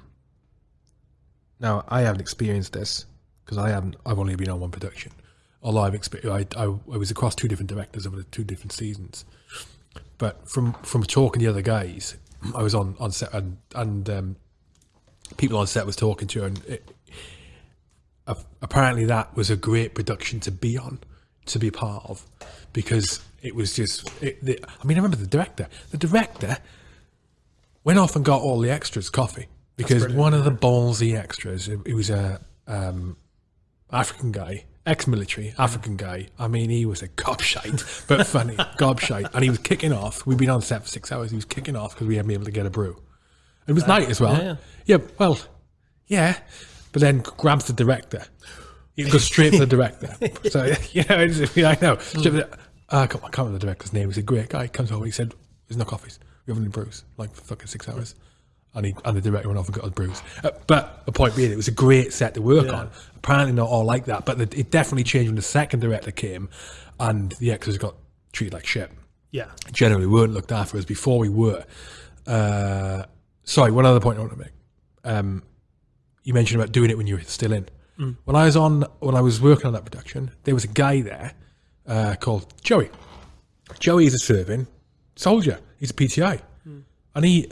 now I haven't experienced this because I haven't. I've only been on one production. Although I've experienced, I, I, I was across two different directors over the two different seasons. But from from talking to the other guys, I was on on set and and um, people on set was talking to, and it, a- apparently that was a great production to be on, to be part of, because it was just. It, the, I mean, I remember the director. The director went off and got all the extras coffee because one of the ballsy extras, it, it was a um, African guy, ex-military African guy. I mean, he was a gobshite, but funny gobshite, and he was kicking off. We'd been on set for six hours. He was kicking off because we hadn't been able to get a brew. It was night as well. yeah. yeah, well, yeah, but then grabs the director. He goes straight for the director. So you know, it's, I know. The- uh, I can't I can't remember the director's name. He's a great guy. He comes over. And he said, "There's no coffees. We haven't any brews." Like for fucking six hours. And, he, and the director went off and got his brews. Uh, but the point being, it was a great set to work on. Apparently not all like that, but the, it definitely changed when the second director came, and the extras got treated like shit Yeah. generally weren't looked after as before we were. Uh, sorry, one other point I want to make. Um, you mentioned about doing it when you were still in. Mm. When I was on, when I was working on that production, there was a guy there uh, called Joey. Joey is a serving soldier. He's a PTI, mm. and he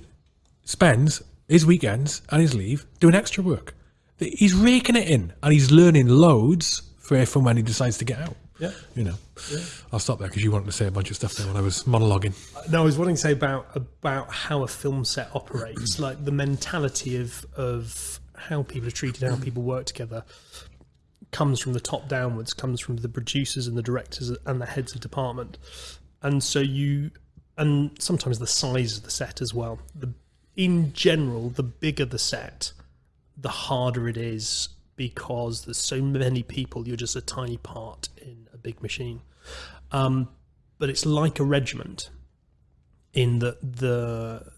spends his weekends and his leave doing extra work. He's raking it in, and he's learning loads for from when he decides to get out. Yeah. You know, yeah. I'll stop there because you wanted to say a bunch of stuff there when I was monologuing. Uh, no, I was wanting to say about about how a film set operates, like the mentality of of how people are treated, how people work together, comes from the top downwards, comes from the producers and the directors and the heads of department, and so you, and sometimes the size of the set as well. The in general, the bigger the set, the harder it is because there's so many people. You're just a tiny part in a big machine. Um, but it's like a regiment in that the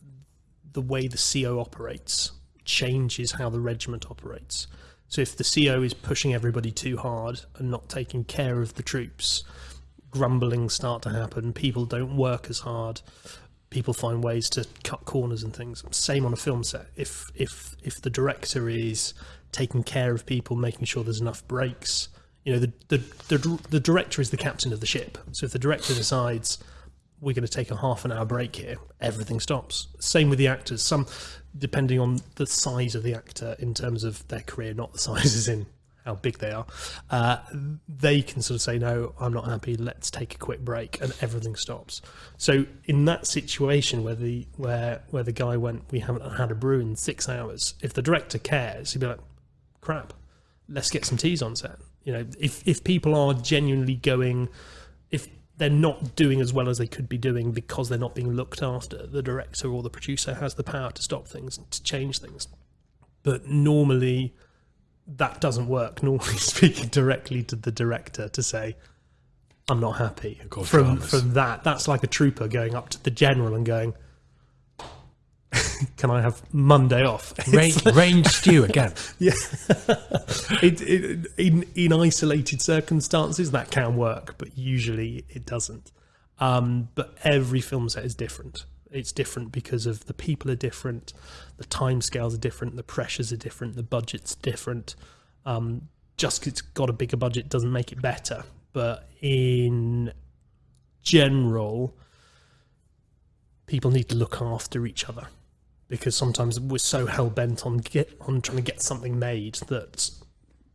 the way the CO operates changes how the regiment operates. So if the CO is pushing everybody too hard and not taking care of the troops, grumblings start to happen. People don't work as hard. People find ways to cut corners and things. Same on a film set. If if if the director is taking care of people, making sure there's enough breaks, you know, the the the, the director is the captain of the ship. So if the director decides we're going to take a half an hour break here, everything stops. Same with the actors. Some, depending on the size of the actor in terms of their career, not the sizes in how big they are, uh, they can sort of say, no, I'm not happy. Let's take a quick break, and everything stops. So in that situation where the where where the guy went, we haven't had a brew in six hours. If the director cares, he'd be like, crap, let's get some teas on set. You know, if if people are genuinely going, if they're not doing as well as they could be doing because they're not being looked after, the director or the producer has the power to stop things, to change things. But normally, that doesn't work. Normally, speaking directly to the director to say, "I'm not happy." From dramas. from that, that's like a trooper going up to the general and going, "Can I have Monday off?" Rain, range stew again. Yeah, it, it, in in isolated circumstances that can work, but usually it doesn't. Um, but every film set is different. It's different because of the people are different, the time scales are different, the pressures are different, the budget's different. Um, just 'cause it's got a bigger budget doesn't make it better. But in general, people need to look after each other because sometimes we're so hell bent on get on trying to get something made that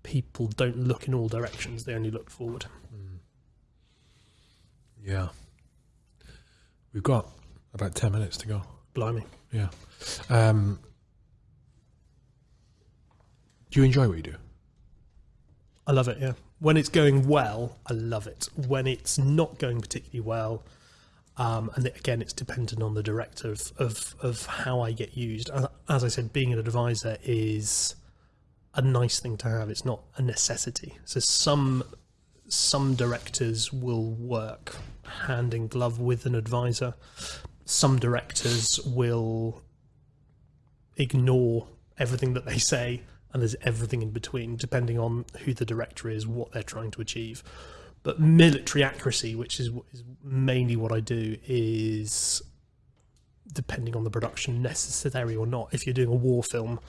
people don't look in all directions; they only look forward. Yeah. We've got about 10 minutes to go. Blimey, Yeah. Um, do you enjoy what you do? I love it. Yeah, when it's going well, I love it. When it's not going particularly well, um, and again, it's dependent on the director of, of of how I get used. As- I said, being an advisor is a nice thing to have. It's not a necessity. So some some directors will work hand in glove with an advisor. Some directors will ignore everything that they say, and there's everything in between, depending on who the director is, what they're trying to achieve. But military accuracy, which is, is mainly what I do, is depending on the production necessary or not. If you're doing a war film,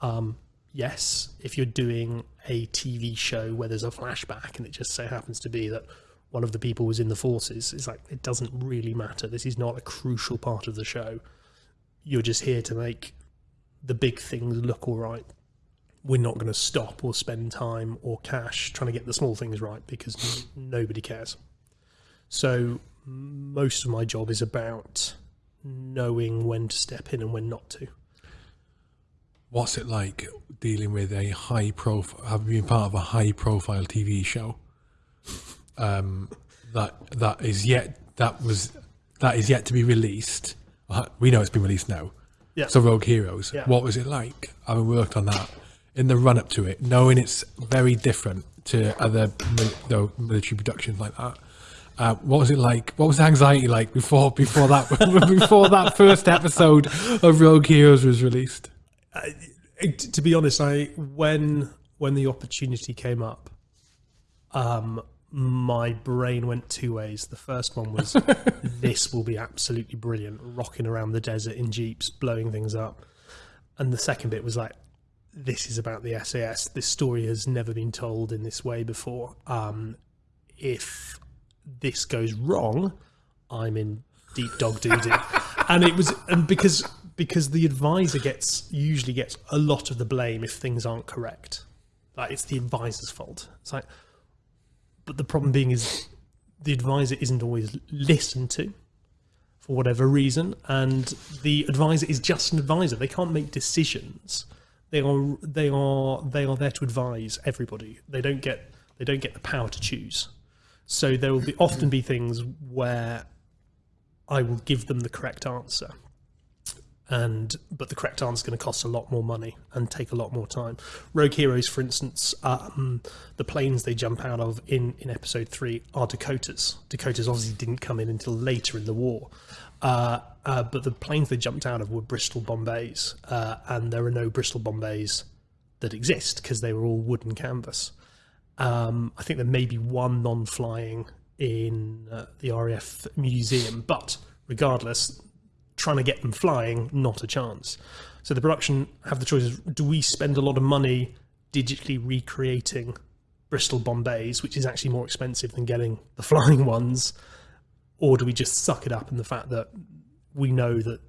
um, yes. If you're doing a TV show where there's a flashback and it just so happens to be that one of the people was in the forces, it's like it doesn't really matter. This is not a crucial part of the show. You're just here to make the big things look all right. We're not going to stop or spend time or cash trying to get the small things right because nobody cares. So most of my job is about knowing when to step in and when not to. What's it like dealing with a high profile, having been part of a high profile TV show? Um, that that is yet that was that is yet to be released. Uh, We know it's been released now. Yeah. So Rogue Heroes. Yeah. What was it like having worked on that in the run up to it, knowing it's very different to other military productions like that? Uh, what was it like? What was the anxiety like before before that before that first episode of Rogue Heroes was released? It- to be honest, I when when the opportunity came up, um, my brain went two ways. The first one was this will be absolutely brilliant, rocking around the desert in jeeps, blowing things up, and the second bit was like, this is about the SAS. This story has never been told in this way before. Um, if this goes wrong, I'm in deep dog doo doo. and it was and because because the advisor gets usually gets a lot of the blame if things aren't correct. Like it's the advisor's fault. It's like, but the problem being is the advisor isn't always listened to for whatever reason, and the advisor is just an advisor. They can't make decisions. They are they are they are there to advise everybody. They don't get they don't get the power to choose. So there will be often be things where I will give them the correct answer. And but the correct answer is going to cost a lot more money and take a lot more time. Rogue Heroes, for instance, um, the planes they jump out of in, in episode three are Dakotas. Dakotas obviously didn't come in until later in the war, uh, uh, but the planes they jumped out of were Bristol Bombays, uh, and there are no Bristol Bombays that exist because they were all wooden canvas. Um, I think there may be one non-flying in uh, the RAF museum, but regardless, trying to get them flying, not a chance. So the production have the choices: do we spend a lot of money digitally recreating Bristol Bombays, which is actually more expensive than getting the flying ones, or do we just suck it up in the fact that we know that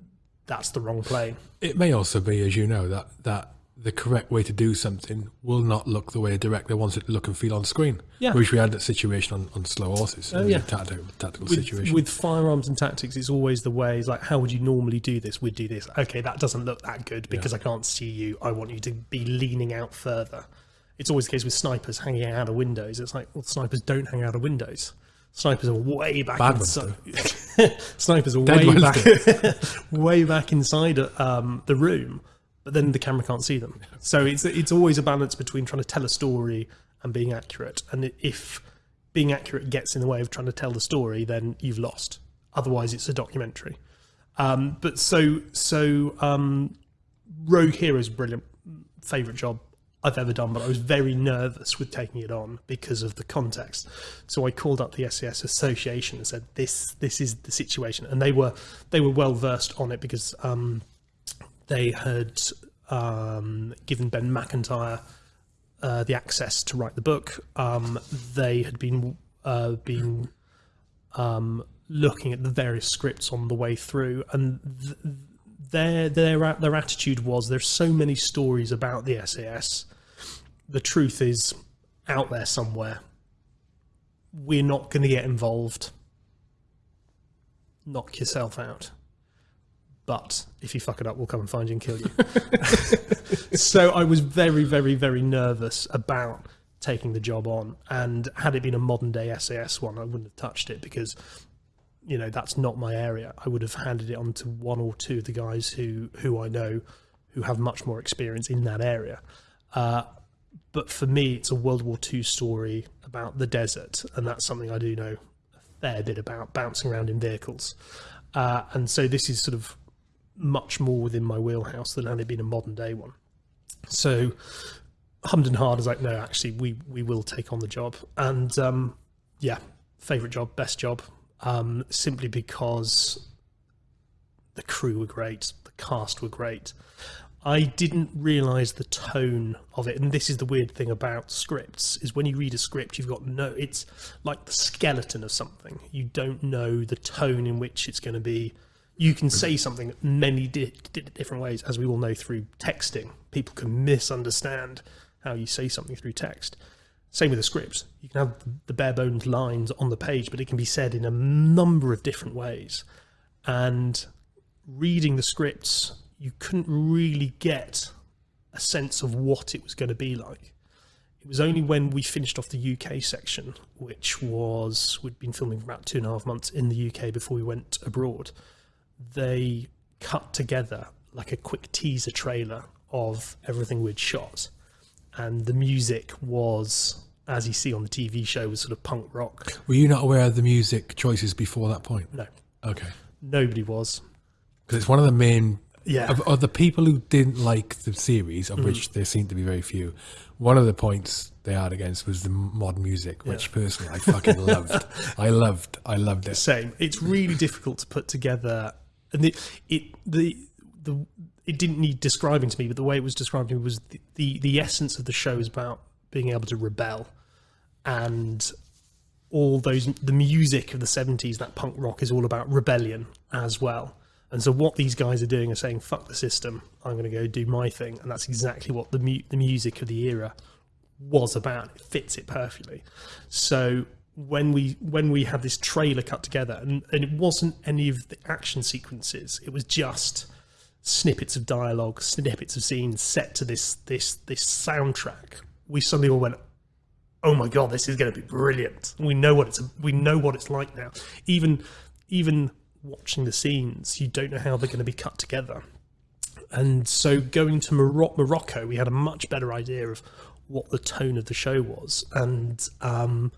that's the wrong play? It may also be, as you know, that that the correct way to do something will not look the way a director wants it to look and feel on screen. Yeah. Which we had that situation on, on Slow Horses. Oh, yeah. Tactical, tactical with, situation. with firearms and tactics, it's always the way. It's like, how would you normally do this? We'd do this. Okay, that doesn't look that good because I can't see you. I want you to be leaning out further. It's always the case with snipers hanging out of windows. It's like, well, snipers don't hang out of windows. Snipers are way back Bad inside. snipers are Dead way ones back, way back inside um, the room, but then the camera can't see them. So it's it's always a balance between trying to tell a story and being accurate. And if being accurate gets in the way of trying to tell the story, then you've lost. Otherwise, it's a documentary. Um, but so so um, Rogue Heroes, brilliant, favorite job I've ever done. But I was very nervous with taking it on because of the context. So I called up the SAS Association and said, "This this is the situation," and they were they were well versed on it because um, they had um, given Ben Macintyre uh, the access to write the book. Um, they had been uh, been um, looking at the various scripts on the way through, and th- their their their attitude was there's so many stories about the SAS. The truth is out there somewhere. We're not going to get involved. Knock yourself out. But if you fuck it up, we'll come and find you and kill you. so I was very, very, very nervous about taking the job on. And had it been a modern day SAS one, I wouldn't have touched it because, you know, that's not my area. I would have handed it on to one or two of the guys who, who I know who have much more experience in that area. Uh, but for me, it's a World War II story about the desert, and that's something I do know a fair bit about, bouncing around in vehicles. Uh, and so this is sort of much more within my wheelhouse than had it been a modern day one. So hummed and hard is like, no, actually, we we will take on the job, and um, yeah, favorite job, best job, um, simply because the crew were great, the cast were great. I didn't realize the tone of it, and this is the weird thing about scripts: is when you read a script, you've got no. It's like the skeleton of something. You don't know the tone in which it's going to be. You can say something many di- di- different ways, as we all know through texting. People can misunderstand how you say something through text. Same with the scripts. You can have the bare bones lines on the page, but it can be said in a number of different ways. And reading the scripts, you couldn't really get a sense of what it was going to be like. It was only when we finished off the UK section, which was, we'd been filming for about two and a half months in the UK before we went abroad, they cut together like a quick teaser trailer of everything we'd shot. And the music was, as you see on the TV show, was sort of punk rock. Were you not aware of the music choices before that point? No, Okay. nobody was. Because it's one of the main Yeah. of, of the people who didn't like the series, of mm. which there seem to be very few. One of the points they had against was the modern music, which personally I fucking loved. I loved, I loved it. same. It's really difficult to put together, and the, it the the it didn't need describing to me, but the way it was described to me was the, the the essence of the show is about being able to rebel, and all those the music of the seventies, that punk rock is all about rebellion as well. And so what these guys are doing is saying, "Fuck the system. I'm going to go do my thing," and that's exactly what the mu- the music of the era was about. It fits it perfectly. So when we when we had this trailer cut together, and, and it wasn't any of the action sequences, it was just snippets of dialogue, snippets of scenes set to this this this soundtrack. We suddenly all went, "Oh my god, this is going to be brilliant!" We know what it's we know what it's like now. Even even watching the scenes, you don't know how they're going to be cut together and so going to Moro- Morocco, we had a much better idea of what the tone of the show was. And um,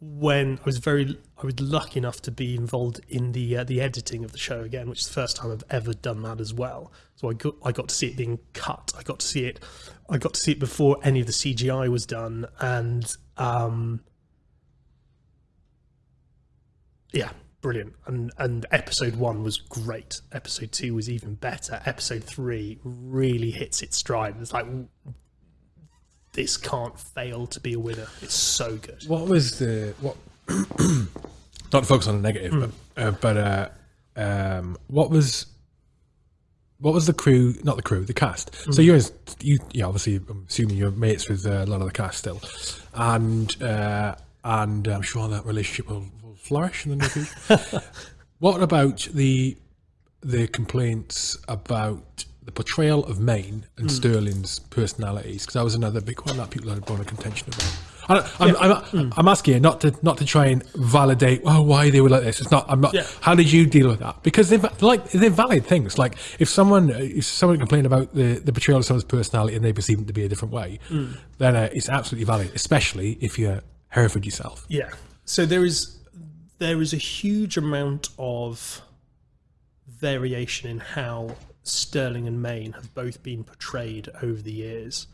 when I was very, I was lucky enough to be involved in the uh, the editing of the show again, which is the first time I've ever done that as well. So I got I got to see it being cut. I got to see it. I got to see it before any of the CGI was done, and um, yeah, brilliant. And and episode one was great. Episode two was even better. Episode three really hits its stride. It's like this can't fail to be a winner. It's so good. What was the what? not to focus on the negative, but uh, but uh, um, what was what was the crew? Not the crew, the cast. So you're you, yeah, obviously, I'm assuming you're mates with uh, a lot of the cast still, and uh, and I'm sure that relationship will flourish in the future. what about the the complaints about the portrayal of Mayne and hmm. Stirling's personalities? Because that was another big one that people had brought a contention about. I don't, I'm, I'm, hmm. I'm asking you not to not to try and validate oh why they were like this. It's not. I'm not. Yeah. How did you deal with that? Because they're like they're valid things. Like if someone if someone complained about the, the portrayal of someone's personality and they perceive it to be a different way, hmm. then uh, it's absolutely valid. Especially if you're Hereford yourself. Yeah. So there is there is a huge amount of variation in how Stirling and Mayne have both been portrayed over the years.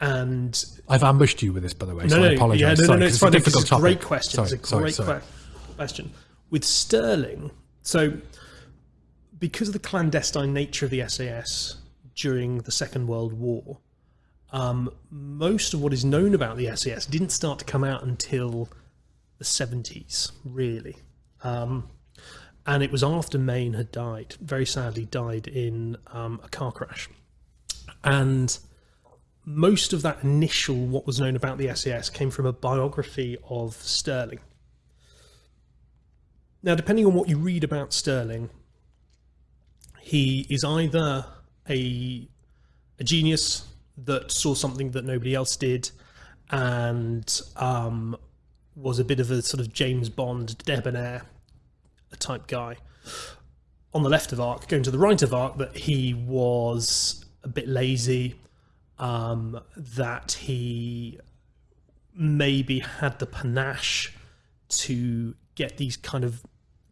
And I've ambushed you with this, by the way. no, so no, I apologise. yeah, no, no, Sorry, no, 'cause it's fine. a It's difficult a great topic. question. Sorry, it's a great sorry. que- question. With Stirling, so because of the clandestine nature of the SAS during the Second World War, um, most of what is known about the SAS didn't start to come out until the 70s, really. Um, and it was after Mayne had died, very sadly died in um, a car crash. And most of that initial, what was known about the SAS, came from a biography of Stirling. Now, depending on what you read about Stirling, he is either a, a genius that saw something that nobody else did and um, was a bit of a sort of James Bond debonair type guy. On the left of Arc, going to the right of Arc, that he was a bit lazy, um, that he maybe had the panache to get these kind of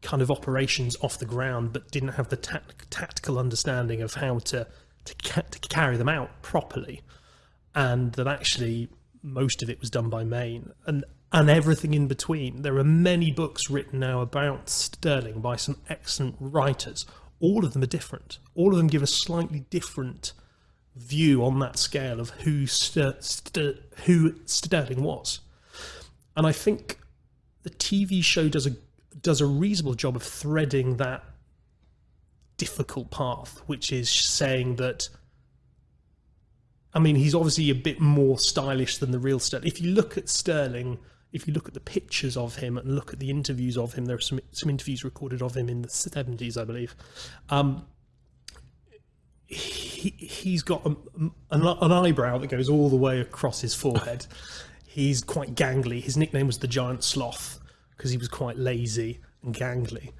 kind of operations off the ground, but didn't have the tact- tactical understanding of how to to, ca- to carry them out properly, and that actually most of it was done by Mayne, and and everything in between. There are many books written now about Stirling by some excellent writers. All of them are different. All of them give a slightly different view on that scale of who Ster- Ster- who was, and I think the TV show does a does a reasonable job of threading that difficult path, which is saying that. I mean, he's obviously a bit more stylish than the real Stirling. If you look at Stirling, if you look at the pictures of him and look at the interviews of him, there are some some interviews recorded of him in the seventies, I believe. Um, he he's got a, an, an eyebrow that goes all the way across his forehead. He's quite gangly. His nickname was the Giant Sloth because he was quite lazy and gangly.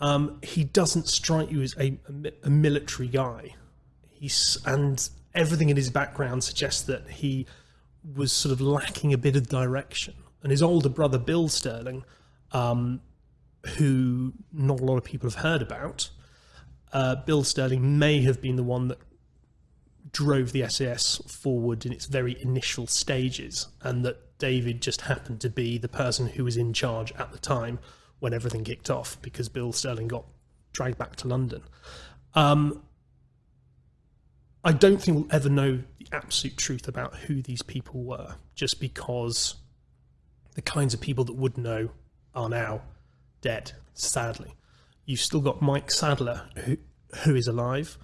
Um, he doesn't strike you as a, a, a military guy. He's and everything in his background suggests that he was sort of lacking a bit of direction. And his older brother Bill Stirling, um, who not a lot of people have heard about, uh, Bill Stirling may have been the one that drove the SAS forward in its very initial stages, and that David just happened to be the person who was in charge at the time when everything kicked off because Bill Stirling got dragged back to London. Um, I don't think we'll ever know the absolute truth about who these people were, just because the kinds of people that would know are now dead, sadly. You've still got Mike Sadler, who, who is alive,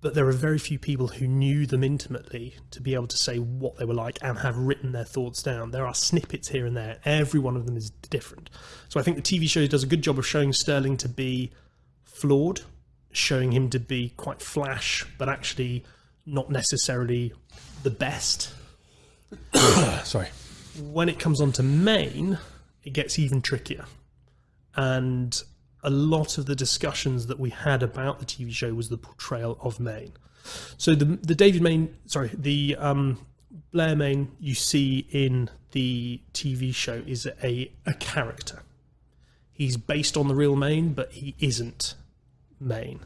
but there are very few people who knew them intimately to be able to say what they were like and have written their thoughts down. There are snippets here and there. Every one of them is different. So I think the TV show does a good job of showing Stirling to be flawed, showing him to be quite flash, but actually not necessarily the best. Sorry. When it comes on to Mayne, it gets even trickier. And a lot of the discussions that we had about the TV show was the portrayal of Mayne. So the the David Mayne, sorry, the um, Blair Mayne you see in the TV show is a a character. He's based on the real Mayne, but he isn't Mayne.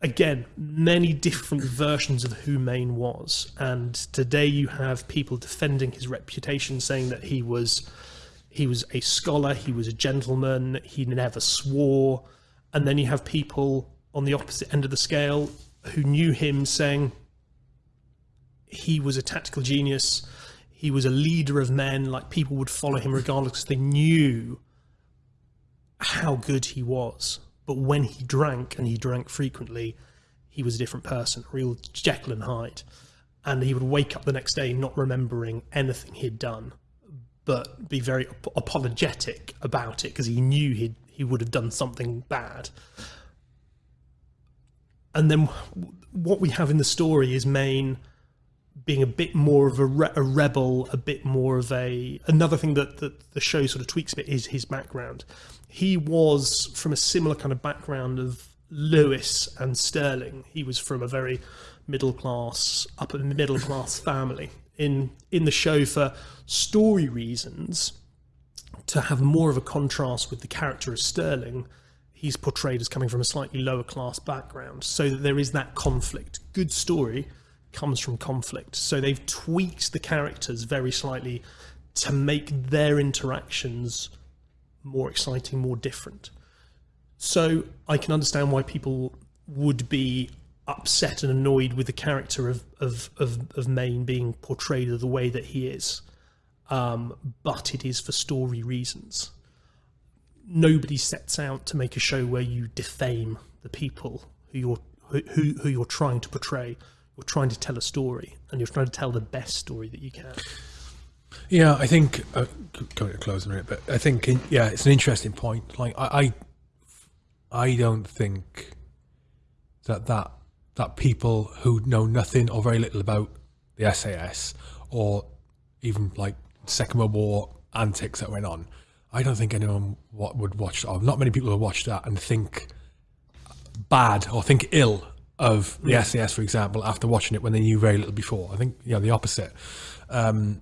Again, many different versions of who Mayne was, and today you have people defending his reputation, saying that he was he was a scholar, he was a gentleman, he never swore. And then you have people on the opposite end of the scale who knew him saying he was a tactical genius, he was a leader of men, like people would follow him regardless because they knew how good he was. But when he drank, and he drank frequently, he was a different person, real Jekyll and Hyde. And he would wake up the next day not remembering anything he'd done but be very ap- apologetic about it because he knew he he would have done something bad. And then what we have in the story is Mayne being a bit more of a, re- a rebel, a bit more of a another thing that, that the show sort of tweaks a bit is his background. He was from a similar kind of background of Lewis and Stirling. He was from a very middle class, upper middle class family. In in the show for story reasons, to have more of a contrast with the character of Stirling, he's portrayed as coming from a slightly lower class background, so that there is that conflict. Good story comes from conflict. So they've tweaked the characters very slightly to make their interactions more exciting, more different. So I can understand why people would be upset and annoyed with the character of of of, of Mayne being portrayed the way that he is, um, but it is for story reasons. Nobody sets out to make a show where you defame the people who you're who, who you're trying to portray. You're trying to tell a story, and you're trying to tell the best story that you can. Yeah, I think uh, going to close a minute, but I think in, yeah, it's an interesting point. Like I, I, I don't think that that that people who know nothing or very little about the SAS or even like Second World War antics that went on, I don't think anyone would watch. Or not many people would watch that and think bad or think ill of the SAS, for example, after watching it when they knew very little before. I think you know the opposite. Um,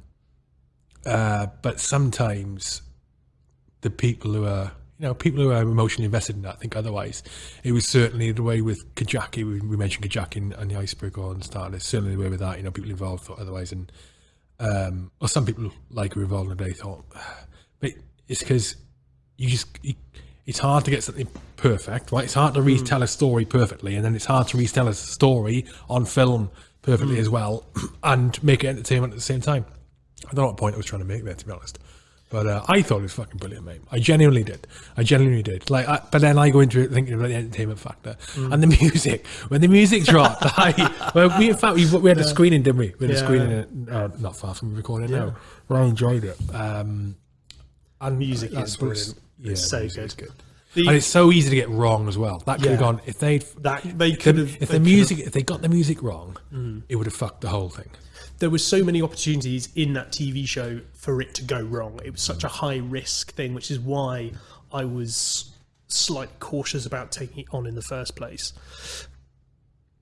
uh, but sometimes the people who are you know people who are emotionally invested in that think otherwise. It was certainly the way with Kajaki. We, we mentioned Kajaki and, and the iceberg on. It's certainly the way with that. You know, people involved thought otherwise, and um, or some people like were involved in the day thought. But it's because you just it's hard to get something perfect, right? It's hard to retell a story perfectly, and then it's hard to retell a story on film perfectly as well, and make it entertainment at the same time. I don't know what point I was trying to make there, to be honest. But uh, I thought it was fucking brilliant, mate. I genuinely did. I genuinely did. Like, I, but then I go into it thinking about the entertainment factor and the music. When the music dropped, I well, we in fact we, we had a screening, didn't we? We had a screening uh, not far from recording No, Well, I enjoyed it. Um, and Music is brilliant. Yeah, It's so good. is The- and it's so easy to get wrong as well. That could Yeah. have gone if they that they could have if the music if they got the music wrong, Mm. it would have fucked the whole thing. There were so many opportunities in that TV show for it to go wrong. It was such a high risk thing, which is why I was slightly cautious about taking it on in the first place.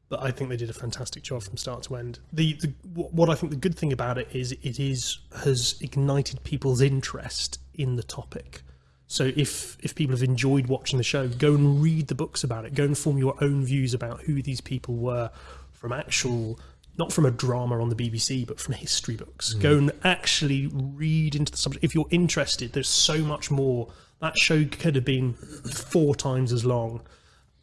But I think they did a fantastic job from start to end. The, the what I think the good thing about it is it is has ignited people's interest in the topic. So if if people have enjoyed watching the show, go and read the books about it. Go and form your own views about who these people were from actual not from a drama on the BBC, but from history books. Go and actually read into the subject. If you're interested, there's so much more. That show could have been four times as long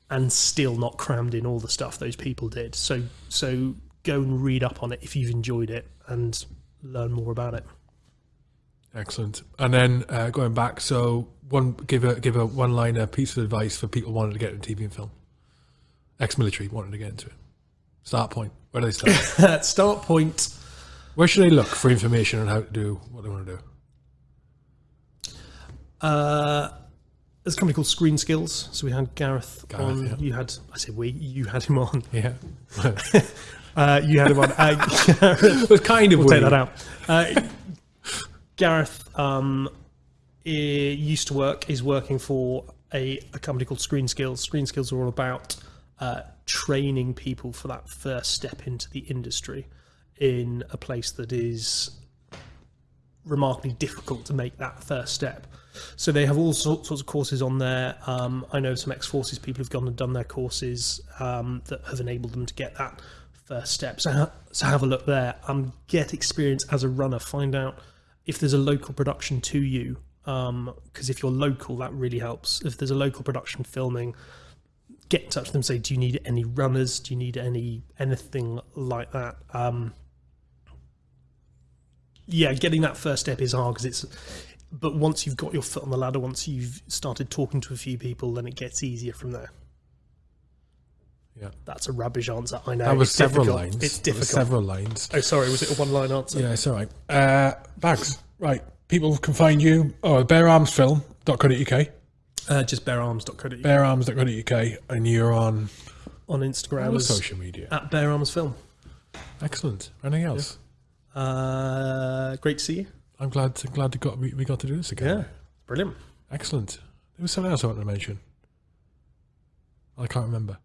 and still not crammed in all the stuff those people did. So so go and read up on it if you've enjoyed it and learn more about it. Excellent. And then uh, going back, so one give a give a one liner piece of advice for people wanting to get into TV and film. Ex-military wanting to get into it. Start point. Where do they start? Start point. Where should they look for information on how to do what they want to do? Uh, there's a company called Screen Skills. So we had Gareth, Gareth, on. yeah. You had I said we. You had him on. Yeah, Uh, you had him on. Uh, Gareth, was kind of we'll take that out. Uh, Gareth um, used to work, is working for a, a company called Screen Skills. Screen Skills are all about uh, training people for that first step into the industry in a place that is remarkably difficult to make that first step. So they have all sorts, of courses on there. Um, I know some ex-forces people have gone and done their courses um, that have enabled them to get that first step. So, ha- so have a look there. Um, get experience as a runner. Find out if there's a local production to you. Because if you're local, that really helps. If there's a local production filming, get in touch with them. Say, do you need any runners? Do you need any anything like that? Um, yeah, getting that first step is hard because it's. But once you've got your foot on the ladder, once you've started talking to a few people, then it gets easier from there. Yeah. That's a rubbish answer. I know. That was it's several difficult. lines. It's difficult. several lines. Oh, sorry. Was it a one-line answer? Yeah, it's all right. Uh, Bags, right. People can find you. Oh, beararmsfilm.co.uk, Uh, just barearms.co.uk beararms.co.uk, and you're on on Instagram as social media. at Bare Arms Film. Excellent. Anything else? Uh, great to see you. I'm glad to, glad to got we, we got to do this again. Yeah, brilliant. Excellent. There was something else I wanted to mention. I can't remember.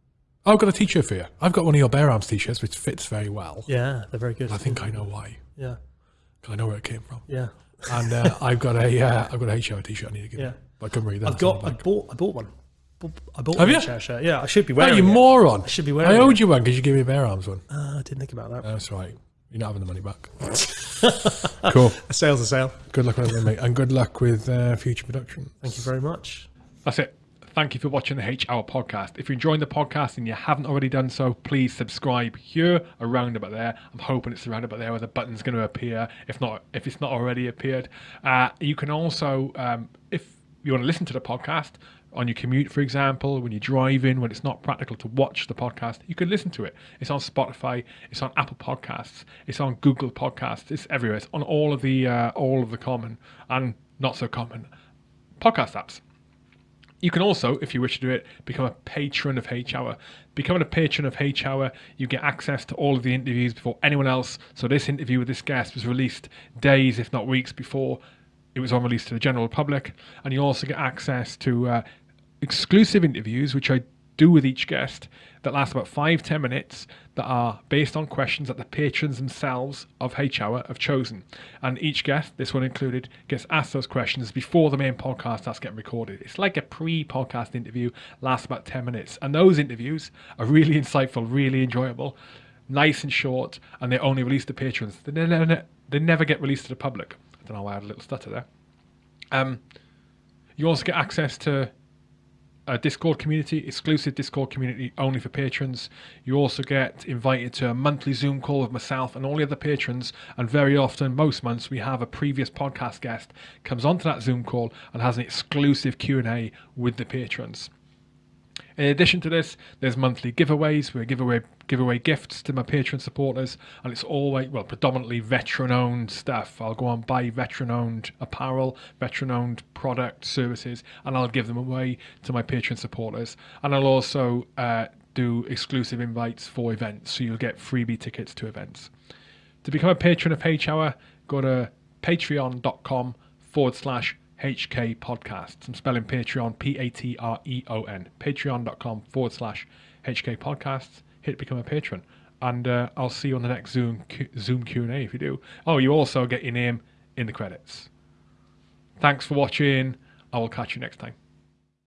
Oh, I've got a t-shirt for you. I've got one of your Bear Arms t-shirts, which fits very well. Yeah, they're very good. I think I know why. Yeah, I know where it came from. yeah, And uh, I've got a uh, I've got a HR t-shirt I need to give yeah. you. But I couldn't read that. I've got. I bought. I bought one. I bought Have one you? chair shirt. Yeah, I should be Oh, wearing you it. moron! I should be wearing. I owed it. you one because you gave me a Bear Arms one. Uh, I didn't think about that. That's right. You're not having the money back. cool. A sale's a sale. Good luck with everything, mate. And good luck with uh, future production. Thank you very much. That's it. Thank you for watching the H Hour podcast. If you're enjoying the podcast and you haven't already done so, please subscribe here, around about there. I'm hoping it's around about there where the button's going to appear. If not, if it's not already appeared, uh, you can also, um, if you want to listen to the podcast on your commute, for example, when you're driving, when it's not practical to watch the podcast, you can listen to it. It's on Spotify, it's on Apple Podcasts, it's on Google Podcasts, it's everywhere. It's on all of the uh, all of the common and not so common podcast apps. You can also, if you wish to do it, become a patron of H Hour. Becoming a patron of H Hour, you get access to all of the interviews before anyone else. So this interview with this guest was released days, if not weeks, before it was on release to the general public, and you also get access to uh, exclusive interviews, which I do with each guest that last about five ten minutes that are based on questions that the patrons themselves of H Hour have chosen. And each guest, this one included, gets asked those questions before the main podcast starts getting recorded. It's like a pre podcast interview, lasts about 10 minutes. And those interviews are really insightful, really enjoyable, nice and short, and they're only release to patrons. They never, they never get released to the public. Don't know why I had a little stutter there. Um, you also get access to a Discord community, exclusive Discord community only for patrons. You also get invited to a monthly Zoom call with myself and all the other patrons. And very often, most months, we have a previous podcast guest comes onto that Zoom call and has an exclusive Q and A with the patrons. In addition to this, there's monthly giveaways. We give away give away gifts to my Patreon supporters, and it's always well predominantly veteran-owned stuff. I'll go and buy veteran-owned apparel, veteran-owned product services, and I'll give them away to my Patreon supporters. And I'll also uh, do exclusive invites for events, so you'll get freebie tickets to events. To become a patron of H Hour, go to patreon.com forward slash HK Podcasts. I'm spelling Patreon P A T R E O N. Patreon.com forward slash HK Podcasts. Hit become a patron, and uh, I'll see you on the next Zoom Q- Zoom Q and A if you do. Oh, you also get your name in the credits. Thanks for watching. I will catch you next time.